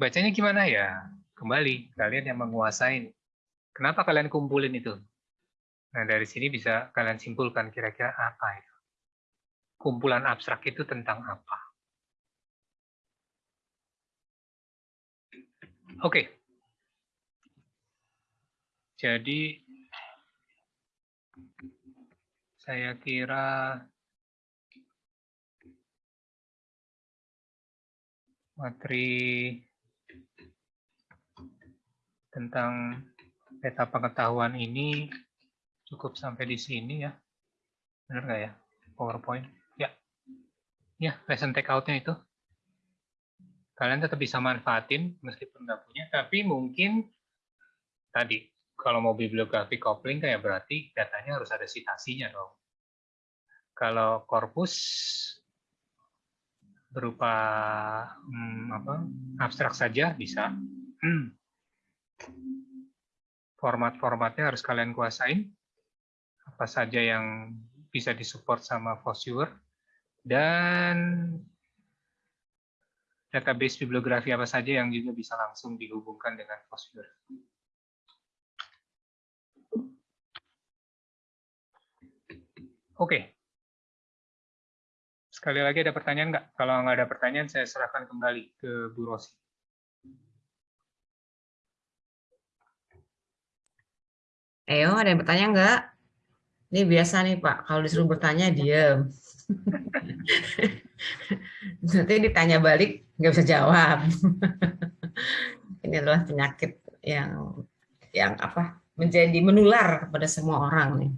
bacanya gimana ya? Kembali, kalian yang menguasai. Kenapa kalian kumpulin itu? Nah, dari sini bisa kalian simpulkan kira-kira apa itu. Kumpulan abstrak itu tentang apa? Oke. Jadi, saya kira materi tentang peta pengetahuan ini cukup sampai di sini ya. Benar nggak ya? PowerPoint. Ya. Ya, lesson take out-nya itu. Kalian tetap bisa manfaatin meskipun nggak punya, tapi mungkin tadi kalau mau bibliografi coupling kayak berarti datanya harus ada citasinya dong. Kalau korpus berupa hmm, apa abstrak saja bisa. Hmm Format-formatnya harus kalian kuasain. Apa saja yang bisa disupport sama Fosviewer. Dan database bibliografi apa saja yang juga bisa langsung dihubungkan dengan Fosviewer. Oke. Sekali lagi ada pertanyaan nggak? Kalau nggak ada pertanyaan, saya serahkan kembali ke Bu Rosi. Ayo, ada yang bertanya enggak? Ini biasa nih Pak, kalau disuruh bertanya diam. Nanti ditanya balik nggak bisa jawab. Ini adalah penyakit yang yang apa menjadi menular kepada semua orang nih.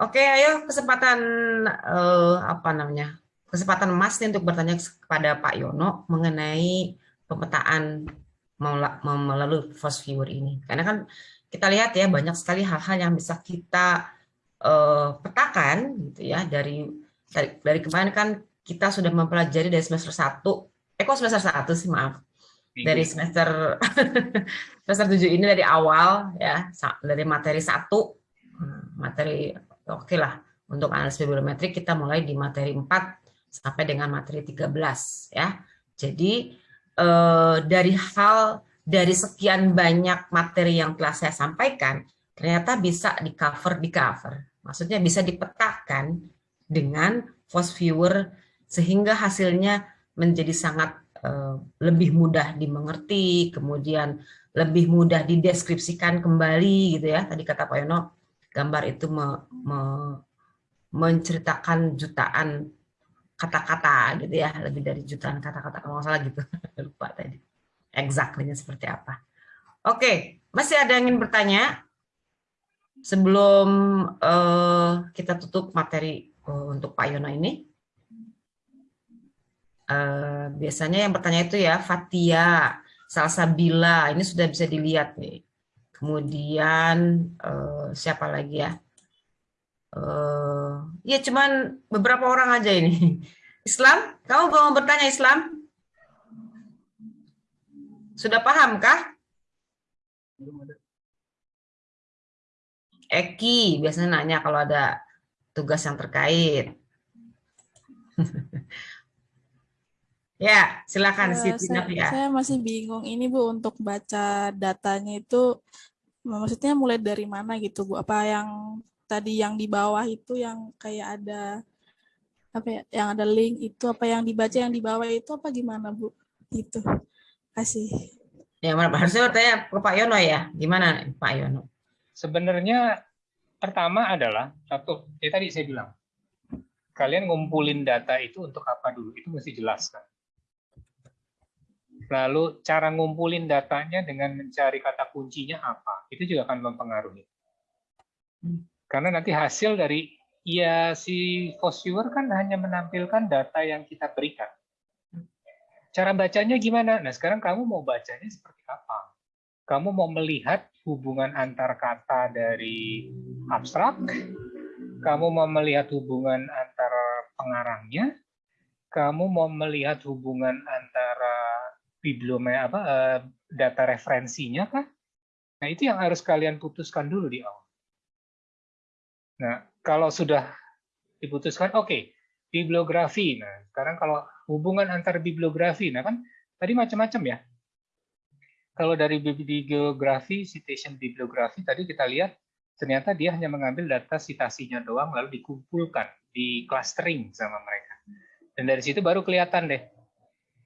Oke, ayo kesempatan eh, apa namanya kesempatan emas nih untuk bertanya kepada Pak Yono mengenai pemetaan melalui Force Viewer ini. Karena kan kita lihat ya banyak sekali hal-hal yang bisa kita uh, petakan gitu ya dari, dari dari kemarin kan kita sudah mempelajari dari semester 1 eh kok semester 1 sih maaf. Dari semester semester 7 ini dari awal ya dari materi satu. Hmm, materi oke okay lah untuk analisis bibliometrik kita mulai di materi 4 sampai dengan materi 13 ya. Jadi eh, dari hal dari sekian banyak materi yang telah saya sampaikan, ternyata bisa di cover di cover. Maksudnya bisa dipetakan dengan force viewer sehingga hasilnya menjadi sangat uh, lebih mudah dimengerti, kemudian lebih mudah dideskripsikan kembali gitu ya. Tadi kata Pak Yono, gambar itu me, me, menceritakan jutaan kata-kata gitu ya, lebih dari jutaan kata-kata kalau nggak salah gitu. Lupa tadi exactly seperti apa. Oke, masih ada yang ingin bertanya? Sebelum uh, kita tutup materi uh, untuk Pak Yono ini. Uh, biasanya yang bertanya itu ya Fatia, Salsabila, ini sudah bisa dilihat nih. Kemudian uh, siapa lagi ya? Uh, ya cuman beberapa orang aja ini. Islam, kamu mau bertanya Islam? Sudah paham kah? Eki biasanya nanya kalau ada tugas yang terkait. ya, silakan uh, Siti saya, ya. Saya masih bingung ini Bu untuk baca datanya itu maksudnya mulai dari mana gitu Bu? Apa yang tadi yang di bawah itu yang kayak ada apa ya yang ada link itu apa yang dibaca yang di bawah itu apa gimana Bu? Gitu. Kasih. Ya, mana harusnya bertanya ke Pak Yono ya. Gimana Pak Yono? Sebenarnya pertama adalah satu, ya tadi saya bilang, kalian ngumpulin data itu untuk apa dulu? Itu mesti jelas kan. Lalu cara ngumpulin datanya dengan mencari kata kuncinya apa? Itu juga akan mempengaruhi. Karena nanti hasil dari ya si Viewer kan hanya menampilkan data yang kita berikan. Cara bacanya gimana? Nah, sekarang kamu mau bacanya seperti apa? Kamu mau melihat hubungan antar kata dari abstrak? Kamu mau melihat hubungan antara pengarangnya? Kamu mau melihat hubungan antara bibliome apa eh, data referensinya kah? Nah, itu yang harus kalian putuskan dulu di awal. Nah, kalau sudah diputuskan, oke, okay, bibliografi. Nah, sekarang kalau hubungan antar bibliografi, nah kan tadi macam-macam ya. Kalau dari bibliografi, citation bibliografi, tadi kita lihat ternyata dia hanya mengambil data citasinya doang, lalu dikumpulkan, di clustering sama mereka. Dan dari situ baru kelihatan deh.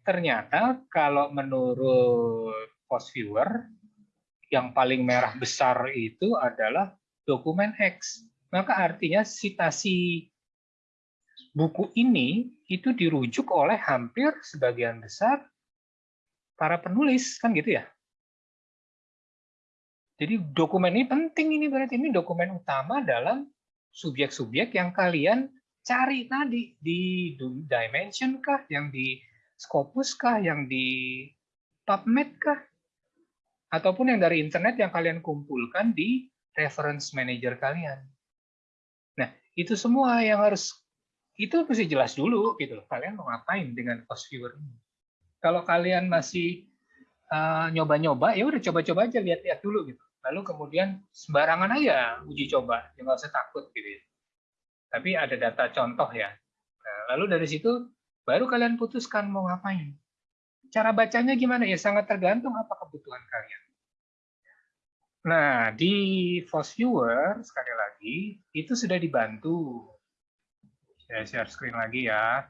Ternyata kalau menurut post viewer, yang paling merah besar itu adalah dokumen X maka artinya citasi buku ini itu dirujuk oleh hampir sebagian besar para penulis, kan gitu ya? Jadi dokumen ini penting ini berarti ini dokumen utama dalam subjek-subjek yang kalian cari tadi di Dimension kah, yang di Scopus kah, yang di PubMed kah, ataupun yang dari internet yang kalian kumpulkan di reference manager kalian itu semua yang harus itu mesti jelas dulu gitu loh. Kalian mau ngapain dengan cost viewer ini? Kalau kalian masih eh, nyoba-nyoba, uh, ya udah coba-coba aja lihat-lihat dulu gitu. Lalu kemudian sembarangan aja uji coba, jangan usah takut gitu. Ya. Tapi ada data contoh ya. Nah, lalu dari situ baru kalian putuskan mau ngapain. Cara bacanya gimana ya sangat tergantung apa kebutuhan kalian. Nah, di Force Viewer, sekali lagi, itu sudah dibantu. Saya share screen lagi ya.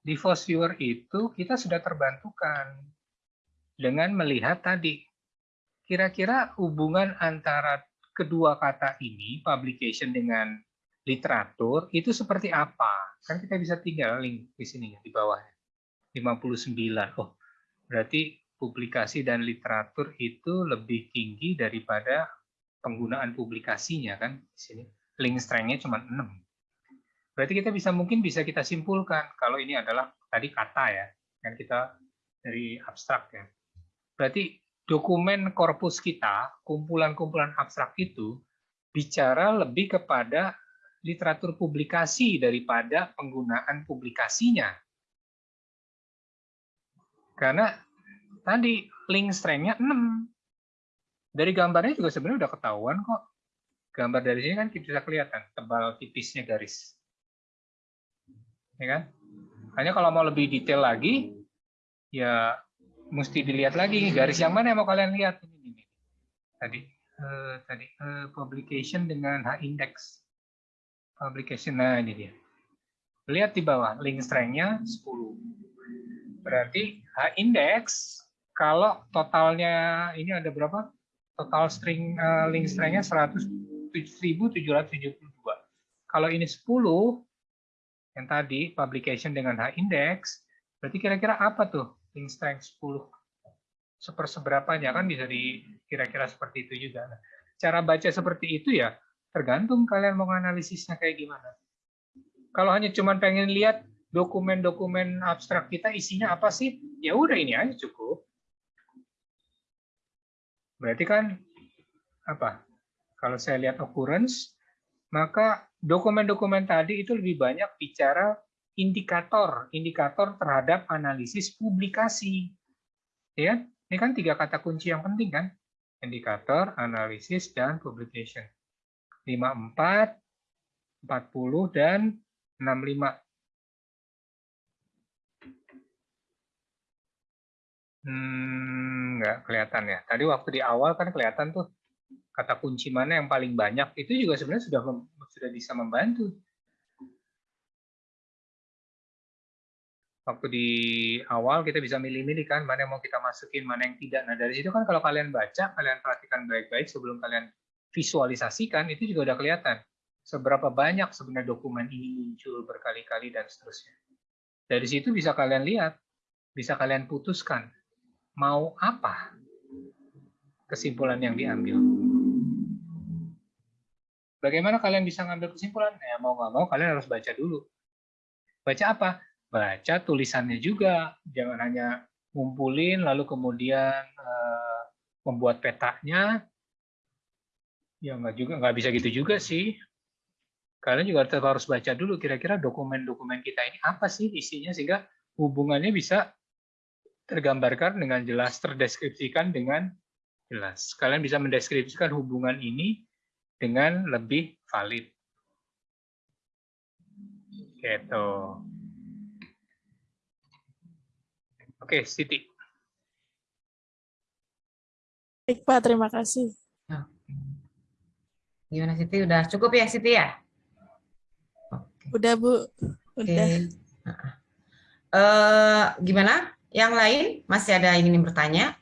Di Force Viewer itu kita sudah terbantukan dengan melihat tadi, kira-kira hubungan antara kedua kata ini, publication dengan literatur, itu seperti apa? Kan kita bisa tinggal link di sini, di bawah. 59. Oh, berarti publikasi dan literatur itu lebih tinggi daripada penggunaan publikasinya kan di sini link strength-nya cuma 6. Berarti kita bisa mungkin bisa kita simpulkan kalau ini adalah tadi kata ya, kan kita dari abstrak ya. Berarti dokumen korpus kita, kumpulan-kumpulan abstrak itu bicara lebih kepada literatur publikasi daripada penggunaan publikasinya. Karena tadi link strength-nya 6. Dari gambarnya juga sebenarnya udah ketahuan kok. Gambar dari sini kan bisa kelihatan tebal tipisnya garis. Ya kan? Hanya kalau mau lebih detail lagi, ya mesti dilihat lagi garis yang mana yang mau kalian lihat ini, ini. Tadi uh, tadi uh, publication dengan H index. Publication nah ini dia. Lihat di bawah link strength-nya 10. Berarti H index kalau totalnya ini ada berapa? Total string uh, link 100.772. Kalau ini 10 yang tadi publication dengan H index, berarti kira-kira apa tuh link string 10? Seperseberapanya kan bisa di kira-kira seperti itu juga. Nah, cara baca seperti itu ya tergantung kalian mau analisisnya kayak gimana. Kalau hanya cuma pengen lihat dokumen-dokumen abstrak kita isinya apa sih? Ya udah ini aja cukup. Berarti kan apa? Kalau saya lihat occurrence, maka dokumen-dokumen tadi itu lebih banyak bicara indikator, indikator terhadap analisis publikasi. Ya, ini kan tiga kata kunci yang penting kan? Indikator, analisis, dan publication. 54, 40, dan 65. Hmm, nggak kelihatan ya. Tadi waktu di awal kan kelihatan tuh kata kunci mana yang paling banyak. Itu juga sebenarnya sudah sudah bisa membantu. waktu di awal kita bisa milih-milih kan mana yang mau kita masukin, mana yang tidak. Nah dari situ kan kalau kalian baca, kalian perhatikan baik-baik sebelum kalian visualisasikan itu juga udah kelihatan seberapa banyak sebenarnya dokumen ini muncul berkali-kali dan seterusnya. Dari situ bisa kalian lihat, bisa kalian putuskan mau apa kesimpulan yang diambil. Bagaimana kalian bisa ngambil kesimpulan? Ya mau nggak mau kalian harus baca dulu. Baca apa? Baca tulisannya juga. Jangan hanya ngumpulin lalu kemudian uh, membuat petanya. Ya nggak juga nggak bisa gitu juga sih. Kalian juga harus baca dulu kira-kira dokumen-dokumen kita ini apa sih isinya sehingga hubungannya bisa tergambarkan dengan jelas, terdeskripsikan dengan jelas. Kalian bisa mendeskripsikan hubungan ini dengan lebih valid. Gitu. Oke, Siti. Baik, Pak. Terima kasih. Gimana, Siti? Udah cukup ya, Siti ya? Udah, Bu. Udah. Oke. Uh, gimana? Yang lain masih ada yang ingin bertanya?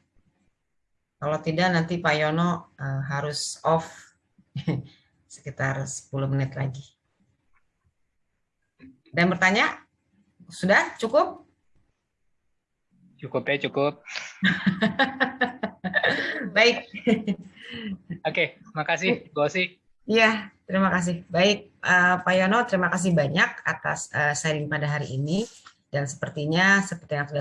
Kalau tidak, nanti Pak Yono uh, harus off sekitar 10 menit lagi. Dan bertanya? Sudah? Cukup? Cukup ya, cukup. Baik. Oke, makasih, Gosi. Iya, terima kasih. Baik, uh, Pak Yono, terima kasih banyak atas uh, sharing pada hari ini. Dan sepertinya, seperti yang sudah